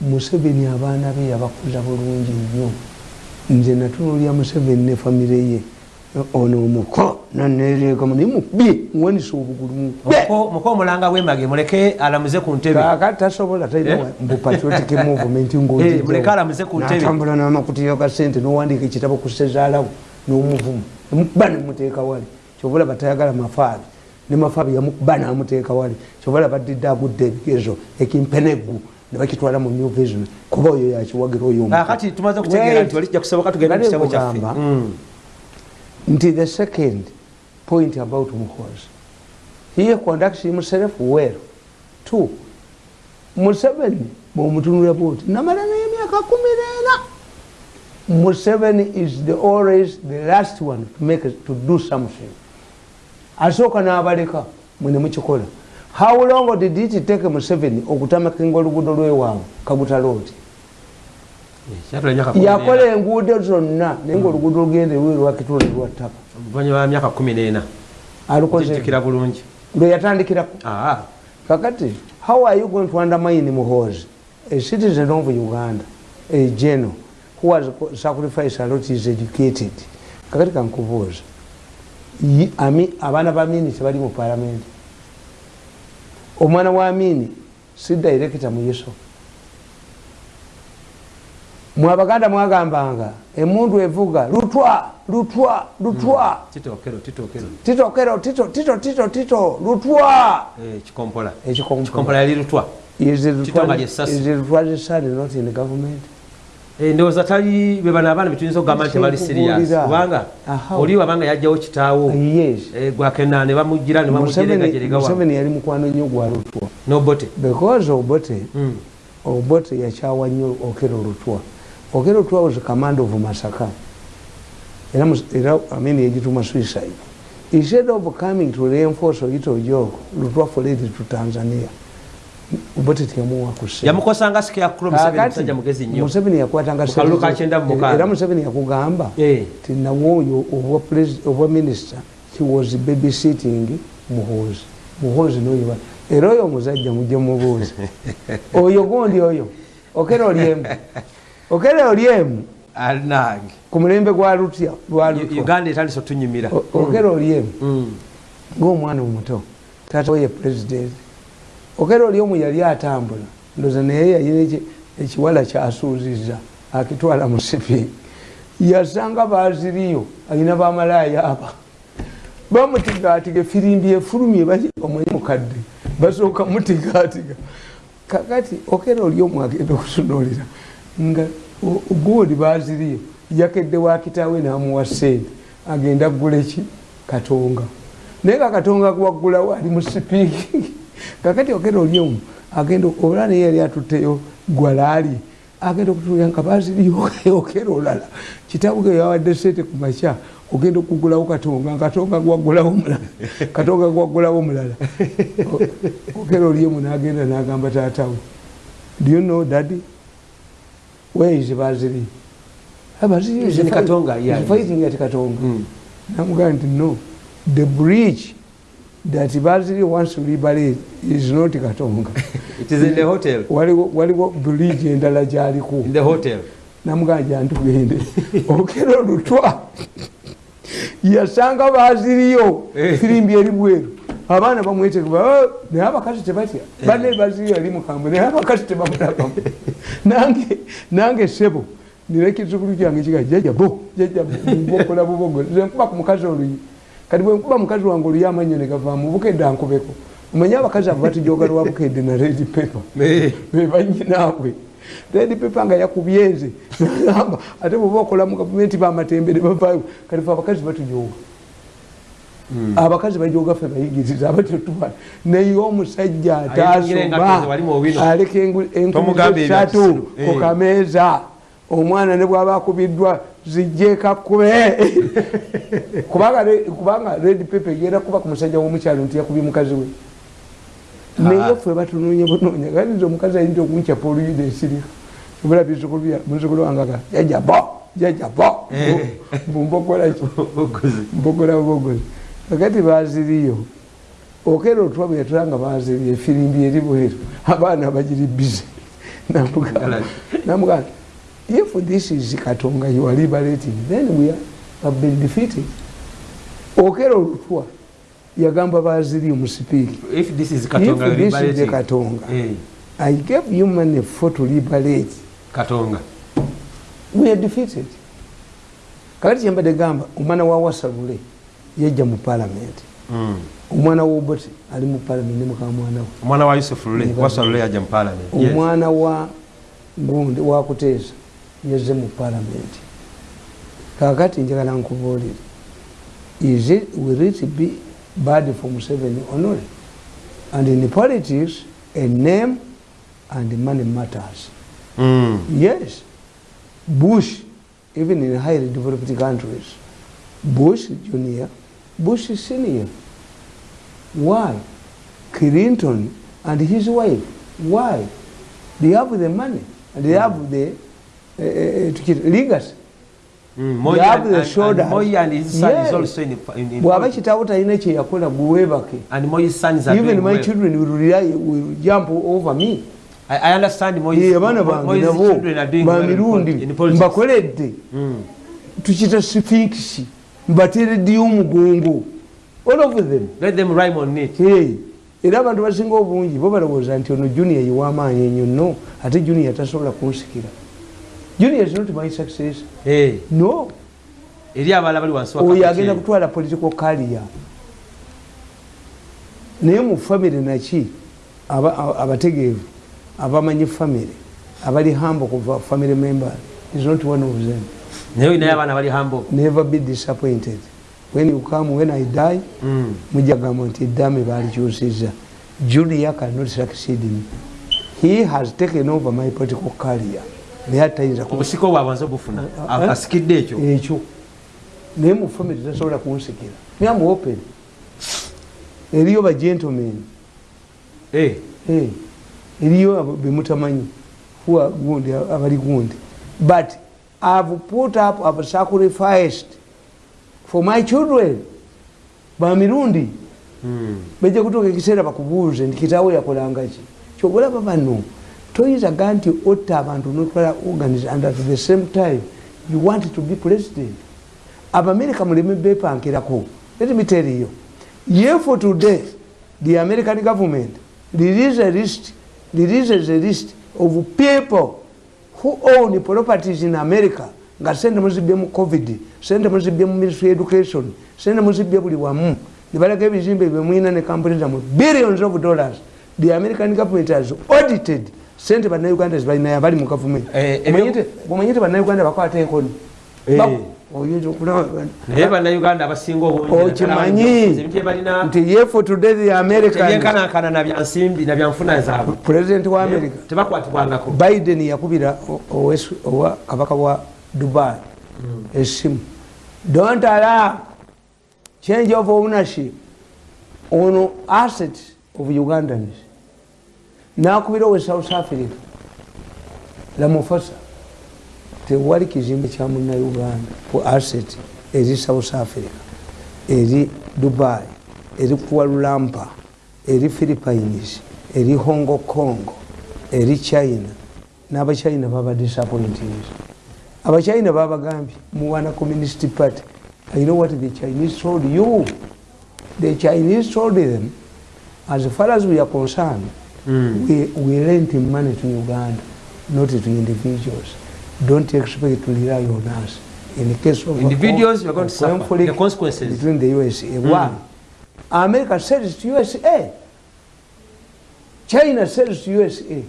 museveni abaana be yabakuza bulungi nnyo. Nze natunuulya museveni ne famire ye ono omuko nanereekamu naye mukubye muwanisa obugulu Muko- muko omulanga wemage muleke alamuze ku ntebe. Kakati tasobola talina Eh? mbu patriotic movement [LAUGHS] Eh, muleke alamuze ku ntebe. natambula n'amakutiyo ga sente n'owandiika ekitabo ku sezaalawo n'omuvumu. Nemukuba nemuteeka wali. Kyobula batayagala mafaali nemafabi yamukuba namuteeka wali. Kyovala badidde agudde ebigezo ekimpenegu nebakitwala mu new vision. Kuba oyo yakiwagira oyokati tumaze kutegeera nti walijja kusoboka tugenda mukitabo kyaffe nti the second point about muhozi he conducts himself well. Two. Museveni bwomutunula bwoti namala naye emyaka kumi neena museveni is the always the last one to make to do something. Asooka n'abaleka mwene mukikola how long did it take museveni okutamakinga oluguudo lwewaabwe kabutalooti yakola enguudo zonna naye nga oluguudo lugende lwe lwakitula lwattaka oluvanyuma myaka kumi nena alukozekira bulungi. Lwe yatandikirako. Kakati how are you going to undermine muhozi a citizen of uganda a general who has sacrificed a lot is educated. Kakati kankubuuza abaana ba mini tebali mu palamenti omwana wa mini si directa muyiso mwabaganda mwagambanga emundu evuga lutwa lutwa lutwa. Titokero tito tito tito tito lutwa. Ekikompola yali lutwa. Lutwa? Zisani not in government? Ndowooza tali bebana abaana betuyinza okugamba nti tebali sirias kubanga oli wabanga yajjawo kitaawo. Gwakena ne bamugira ne bamujeregajeregamuseveni yali mukwano nnyo gwa lutwa. Nobote because obote obote yakyawa nnyo okero lutwa okero lutwa was command of masaka. Era amini yegituma suicide. Instead of coming to reinforce oyito jogo lutwa fled to tanzania. Obote teyamuwa kuseyamukosanga scarecrowmuseveni yakwatanga museveni yakugamba ti nawe oyo obwa minister he was babysitting muhozi muhozi noyo era oyo omuzajja mujje mubuuzi [LAUGHS] oyo gondi oyo okera olyemu okera olyemu alinange ku mulembe gwa lutya uganda etandisa otunyumira okera olyemu ngaomwana omuto taata we ye president okera olyemu yali atambula ndoza naye yayina ekiwala kyasuuziza akitwala mu sipi yasanga baziriyo alina bamalaya aba bamutigatiga efirimbi efulumye omwe mukadde basooka mutigatiga kakati okera olyemu agenda okutunulira nga goodi baziriyo yakedde wakitawe namuwa sente agenda kuguleki katonga. Naye kakatonga waggulawo ali mu sipiiki. [LAUGHS] Kakati okera olyemu agenda ola naye yali atutteyo gwalaali agenda okutulira nga baziriyo [LAUGHS] okera olala. Kitabuge yawadde sente ku makya ogenda okugulawo katonga. Katonga gwaggulawo mulala [LAUGHS] katonga gwaggulawo mulala okera olyemu nagenda nagamba taatawe do you know daddy where is baziri fighting? At katonga? Namugaa nti no the bridge that baziri wants to liberate is not katonga. [LAUGHS] Waliwo bridge endala gyaliko. Namugaa jantugende okera olutwa yasanga baziriyo firimbi eri bweru abaana bamwetegeba naye abakazi tebatya bane baziriyo ali mukambwe naye abakazi tebamulabamu nange sebo nira ekizukulu kyange kiga jajabo jajabokola bubogozi zenkuba ku mukazi oluyi kati bwenkuba mukazi wange oluyi amanyo negavaamu bukedde ankubeko omanye abakazi abo batujoga lwa bukedde na redi pepa [LAUGHS] bebanyinaabwe redi pepa nga yakubyenze nagamba [LAUGHS] ate bweba okola mu gavumenti bamatembere bavayo kati fe abakazi batujoga abakazi bajoga fe bayigiriza abatetubala naye omusajja atasoma aleka enkumisatu ku kameeza. Omwana ne bwaba akubiddwa zijjekakube [LAUGHS] kubanga red pepe egenda kuba ku musajja womukyalo nti yakubye mukazi we. Naye ffe batunonya bunonya ganiza omukazi ayinza okuncapa oluyida esirika obulabizukulu wangaga jajabo jajabo mbumbokolaki mbogola bubogozi [LAUGHS] kakati baziriyo okera otwa bwe yatulanga baziriyo efirimbi eri bweru. Abaana bagiri bize [LAUGHS] namuganda. If this is katonga you are liberating then we have been defeated. Okera olutwa yagamba baziri omusipiiki if this is katonga, hey. i gave you money for to liberate. Katonga. We are defeated. Kakati kyembadde gamba omwana wa wasalule yajja mu palamenti omwana woboti ali mu palamenti nemukamwana wo omwana wa yusuf lule yajja mu palamenti omwana wa gundi wakuteesa yazze mu palamenti kakati njagala nkubuulire is it will it be bad for museveni not? And in politics a name and money matters. Mm. yes. Bush even in highly developed countries bush junior bush senior why clinton and his wife why they have the money and they have the uh, uh, legacy Mm. They have and- the and- shoulders. and Moi and his son is Yes. also in, in, in bwaba kitabo talina kyeyakola gweweebake and Moi's sons are even my well. children will, rely, will jump over me I, I understand Moi's, Ye, abaana bange Moi's nabo children are doing well in, in politics. mbakoledde Mm. tukita sphinx mbatereddeyo omugongo all of them? Let them rhyme on it. Hey, era abantu basinga obungi bo balowooza nti ono junior yiwamaanyi enyo no ate junior tasobola kunsikira. Junior is not my success Hey. no. Eri abalala bali wansi wa oyo agenda kutwala political career. Naye mu famire naki? Aba- aba- abategeevu abamanyi famire abali hambo kuva family member is not one of them naye olinayo abaana bali hambo never be disappointed. When you come when i die Mm. mujja gamba nti eddame balikyusiza julia cannot succeed me he has taken over my political career. Naye atayinza ku- obusiko bwabwe nze obufuna. Ah, ah. asikidde ekyo. Ekyo. Naye mu famire tasobola kunsikira. Naye mu open. Eriyo ba gentlemen. Eh. Eh, eriyo bemutamanyi huwa gundi abali gundi. But i've put up i've sacrificed for my children. Bamirundi. Mm. bajja kutuuka ekiseera bakubuuze nti kitaawe yakolangaki kyobulaba bano toyinza ga nti otta abantu notwala organize and at the same time you want to be president. Abamerika muleme bepankirako let me tell you. Ye for today the american government release a list releases a list of people who own properties in america? Nga sente muzibye mu covid sente muzibye mu ministry education sente muzibye buli wamu. Nebalaga ebizimbe byemwina ne kampuni zammwe. Billions of dollars. The american government has audited. Sente bannayuganda zibalinayo abali mu gavumenti Eh, ebyo- bwomanyite bannayuganda bakwata enkoni Eh. Oyinza okulaba naye bannayuganda abasinga obungi okimanyi ebintu ebalina nti ye for today the american ebyenkanankana nabyansimbi nabyanfuna zaabwe. President wa america. tebakwatibwangako. Biden yakubira owa kabaka wa dubai. Esimu. Don't allow change of ownership ono asset of ugandans. Nakubira owe south africa. Lamufasa tewali kizimbe kya munnauganda ku asset eri south africa eri dubai eri kualulampa eri philippines eri hong kong eri china. N'abachina baba disappointed. Abachina babagambye muwana communist party i know what the chinese told you? The chinese told them as far as we are concerned we, we lent money to uganda not to individuals don't expect to rely on us in the case of Individuals, you're going to suffer. The consequences. between the usa one america sells to usa china sells to usa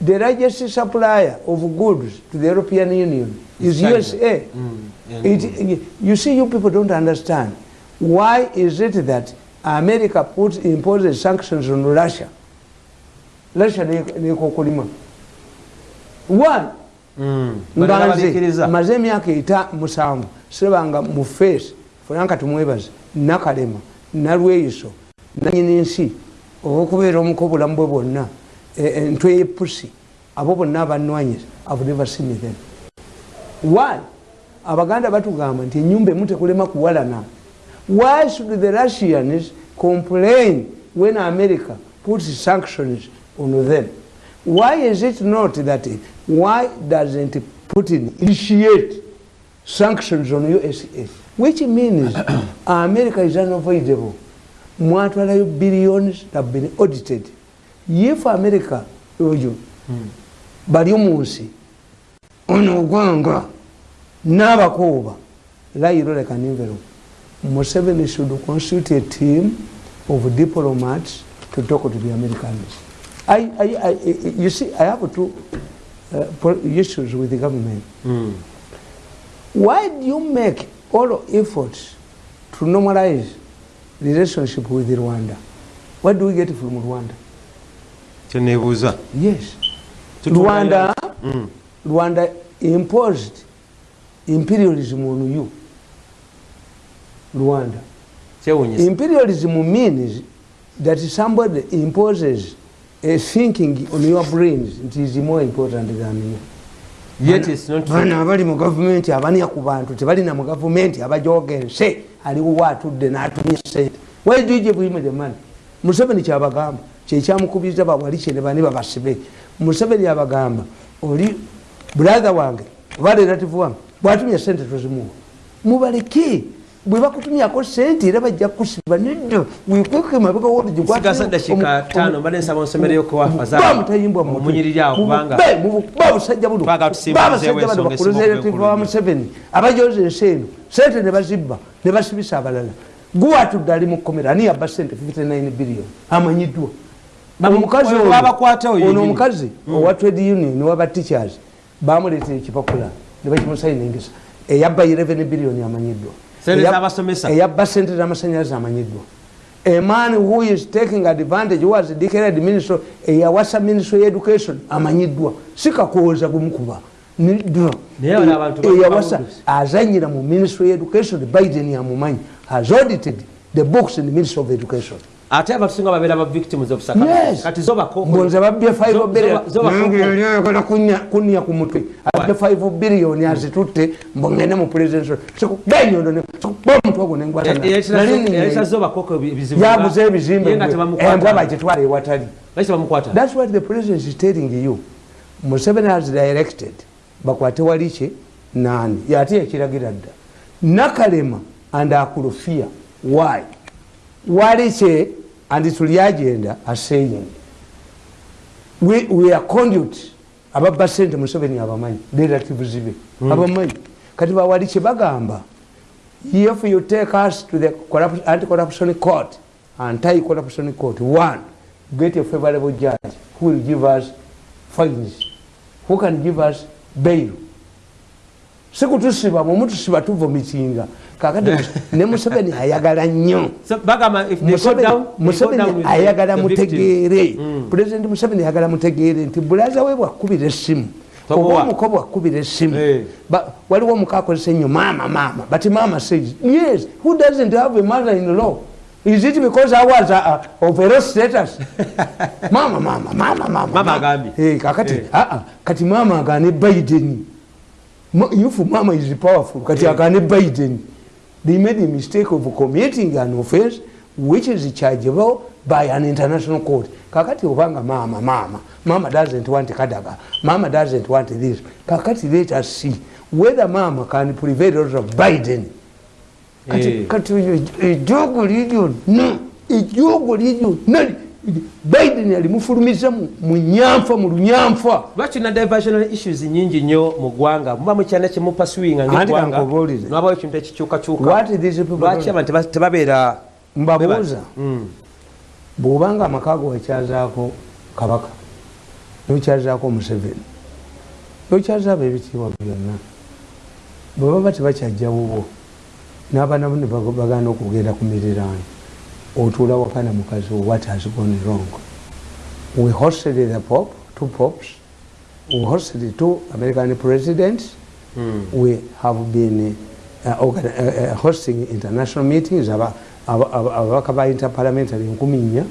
the largest supplier of goods to the european union is China. usa Mm. it, you see you people don't understand. Why is it that america puts imposes sanctions on russia? Russia nekokolima one Mm. Balina nga baliikiriza. nze maze emyaka eta musanvu sirabanga mu feesi funanka tumwebaze nakalema nalweyiso nanyini nsi olwokubeera omuko obulamu bwe bwonna e- entwe yepusi abo bonna abanwanyiza seen them why abaganda batugamba nti enyumba emu tekulema kuwalana why should the russians complain when america puts sanctions on them why is it not that why doesn't putin initiate sanctions on usa which means [COUGHS] america is unavoidable. Mwatwalayo billions have been audited. If america oyo bali omunsi ono ogwanga n'abakooba layiro like an envelope museveni should constitute a team of diplomats to talk to the americans I, I, I, you see i have two uh, issues with the government. Mm. why do you make all efforts to normalize relationship with rwanda? What do we get from rwanda? Kyenebuuza yes. Rwanda Mm. rwanda imposed imperialism on you. Rwanda. Imperialism means that somebody imposes a thinking on your brains it is more important than yet it's not bana abali mu gavumenti abanya ku bantu tebalina mu gavumenti abajogense aliwo atudde n'atumya sente where do you give him the money? Museveni kyabagamba kyekyamukubiriza bawali kyene bani babasibe museveni abagamba oli brother wange oba relative wange bwatumya sente tozimuwa mubaleke bwe bakutumyako sente era bajja kusiba nedda wekweke mabega Sigaza dakika ttaano, mbadde nsaba onsomereyo ku Afazali. mutayimbwa Omunyiriri awo kubanga- ba busajja buno. Twagala tusimbuzeewo babasajja bano relative wa museveni abajoza ensi eno sente ne bazibba ne basibisa abalala. Guwatudde ali mu kkomera ani yabba sente 59 billion? Amanyiddwa. Omukazi ono omukazi owa trade union waba teachers bamuleetera ekipapula ne bakimusayiningisa eyabba 11 billion amanyiddwa. Eyabba sente z'amasanyalaze amanyiddwa a man who is taking advantage was declared minister eyawasa minister of education amanyiddwa sikakooza gumukuba eyawasa azanyira mu ministry of education biden yamumanyi. Has audited the books in the ministry of education ate abatusinga babeera ba victims of kati zo bakoko mbonza babbye 5 Zo- billion zo- zo bakoko. nange yali ayagala kunya kunya ku mutwe. Abbe 5 billion azitutte mbongende mu president genyondo kuba omutwe ogwo yayita zo bakoko ebizibu yaguza ebizimbe Ye nga embwa tebamukwata. Bagitwala ewatali. Thats what the president is telling you. Museveni has directed. Bakwate walike nani? Yate yakiragira dda. Nakalema and akulufia. Why? Walike and tuli agenda asaying we, we are conduit ababba sente museveni abamanyi relatives be abamanyi kati bawalike bagamba if you take us to the corrupt- anti-corruption court anti-corruption court. One get a favorable judge who will give us fines who can give us bail. Sikutusiba mumutusiba tuvumikinga kakati [LAUGHS] ne museveni ayagala nnyo. Museveni ayagala mutegeere. Mm. pulezidenti museveni ayagala mutegeere nti bulaza we bwakubira essimu. Oba omuko bwakubira essimu. Waliwo omuka akozesa ennyo maama maama but mama says yes who doesn't have a mother in law? Is it because i was uh, uh, of a low status? [LAUGHS] Mama mama mama mama Mama agambye. Eh, kakati Eh. ah, kati mama agane biden. If mama is powerful. Kati Eh. agane biden they made a mistake of committing an offense which is chargeable by an international court. Kakati obanga mama mama. Mama doesn't want kadaga mama doesn't want this. Kakati let us see whether mama can prevail over biden. Kati, Eh. kati ejogo liryo no ejogo liryo nali biden alimufulumiza mu- nyanfa mu lunyamfa lwaki na diversional issues nyingi nnyo mu ggwanga? Muba mukyana kyemupasuwinga nabawo ekintu ekikyukakyuka. What these people lwaki do? abantu teba- tebabeera mbabuuza. Mm. bwobanga amaka go wakyazaako kabaka nokyazaako omuseveni nokyazaabo ebitiibwa byonna bwe baba tebakyajjawubo n'abaana bo ne bag- bagenda okugenda ku miriraano otuula waka na mukazi wo what has gone wrong? We hosted the pope two popes. We hosted two american presidents. Mm. we have been uh, organ- uh, uh, hosting international meetings aba- aba- aba- ababaka ba interparliamentary nkumi nnya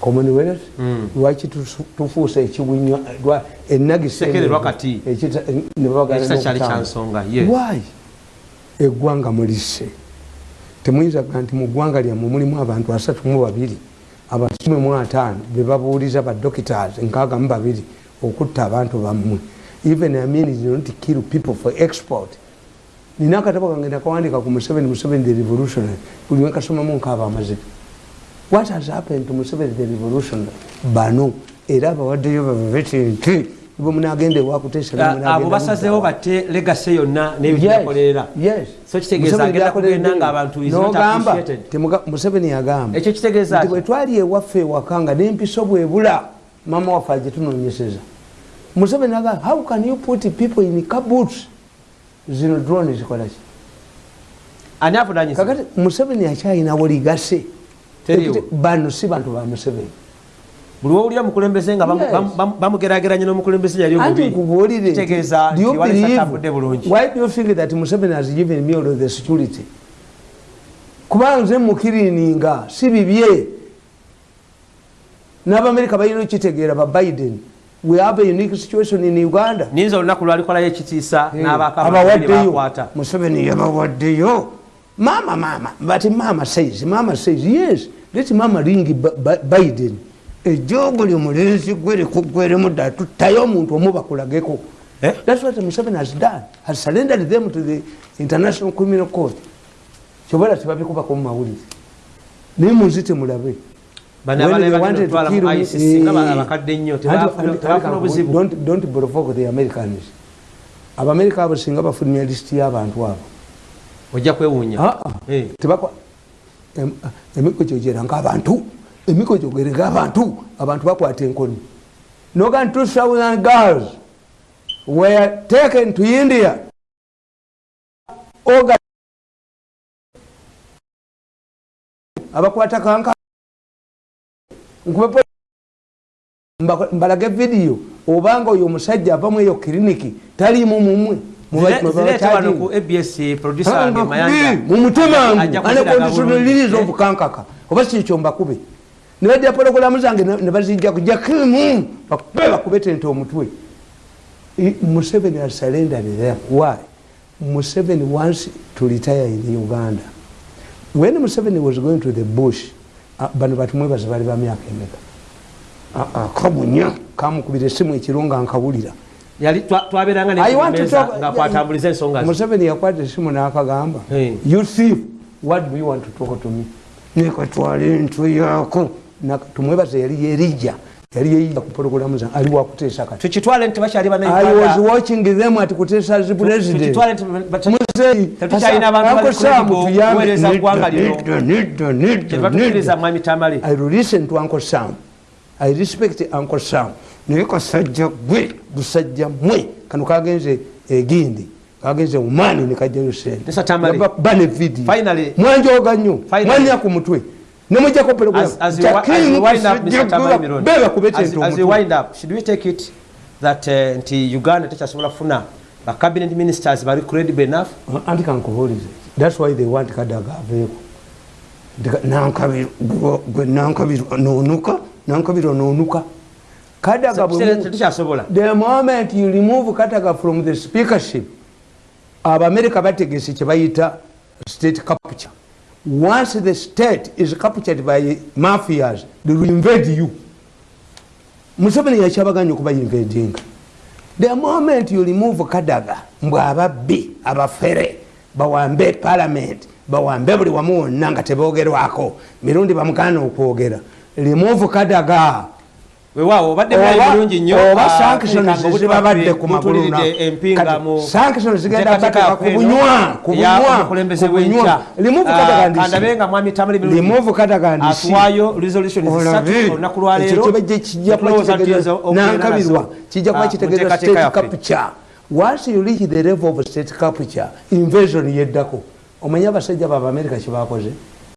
commonwealth. Mm. lwaki tufuusa ekiwinywa lwa- enagisa Sekere eno- lwakati. ekita- ne babagala ekisa kyali n'okutanga. kyansonga why? Eggwanga mulise temuyinza kuga nti mu ggwanga lyammwe mulimu abantu asatu mu babiri abakumi mu ataano be babuuliza badokitars nkaaga mu babiri okutta abantu bammwe. Even I mean is not to kill people for export. Nina akatabo kange nakawandika ku museveni museveni the revolutionary. Buli wenkasomamu nkaaba amazima what has happened to museveni the revolutionary? Bano era abawaddeyo bababeti nti bwe munagenda ewakutesaabo basazeewo batte legase yonna nebyokolerera so kitegeeza agenda kugenda nga abantu nogamba museveni yagamba. Ekyo kitegeeza nti bwe twali ewaffe ewaka nga n'empiso bwebula mama waffe agitunonyeseza museveni agamba how can you put people in kaboots zino drone zikolaki ani avunanyisa kakati museveni akyayinawo ligase bano si bantu ba museveni buli wowulira mukulembeze nga bamugerageranye n'omukulembeze yali obubitegeeza ntiwaliatambudde bulungi. why do you think that museveni has given me all the security? Kubanga nze mukirininga si bibye. N'abamerika balina okitegeera ba biden. We have a unique situation in uganda. Ninza olunaku lwalikolayo ekitiisa n'abakabawaddeyo museveni yabawaddeyo. Mama mama but mama says mama says yes let mama ring biden ejogo lyomulenzi gwe likugweremu dda tuttayo omuntu omu bakulageko. Eh? thats what museveni has done. Has surrendered them to the international criminal court. Kyobala tebabikubako mu mawulire. Naye munzi temulabe don't provoke the americans. Abamerika abo singa bafulumya lisiti y'abantu abo. Ojja kwewuunya. Ah, ah. Eh. emiko kyogera ngaabantu emiko kyogere ngaabantu abantu bakwata enkoni. Nogan 2000 girls were taken to india. Abakwata kanka. Mbalage vidiyo obanga oyo omusajja avamu eyo kiriniki talimu mumwe mumutemanguanekondisonoliriza obukankaka oba kikyo mbakube nibajja pologulamu zange nebazijjaku jakimu bakube bakube tente omutwe. Museveni asalendanire why? Museveni once to retire in uganda. When museveni was going to the bush bano batumwebaza bali bamyaka emeka? Kabunya kamukubira esimu ekiro nga nkawulira museveni yakwata esimu nakagamba nekatwala entwe yako tumwebaza yali yerija yali yeyiya kupologolamu zange ali wakuteesa katiwas watching them ati kuteesa zi president. listen to uncle sam. I respect uncle sam. Naye kasajja gwe busajja mwe. Kano kagenze egindi kagenze mumaani nekajjayo sentebane vidi mwanjoga nnyo mwanya ku mutwe nemujjako nti uganda tekyasobola kufuna bacabinet ministers bali credible enough? Anti kankubuulize thats why they want kadaga aveeko. Nankabiro nonuka nankabiro nonuka kadaga the moment you remove kadaga from the speakership abamerika bategese kyebayita state capture once the state is captured by mafias they will invade you. Museveni yakyabaganya okuba invading. The moment you remove kadaga mbwe ababbi abafere bawambe parliament bawambe buli wamu wonna nga tebogerwako mirundi bamugana okwogera. Remove kadaga wewawo obadde mulayi bulungi nnyo oba sanctions zibabadde ku magulusanctions zigenda bateka ku bunywa ku bunywa limuvu katagandisiaswayo resolution olunaku lwaleero kijja kuba kitegeeza nankabirwa kijja kuba kitegeeza state capture. Once you reach the level of state capture invasion yeddako. Omanye abasajja baba america kyebakoze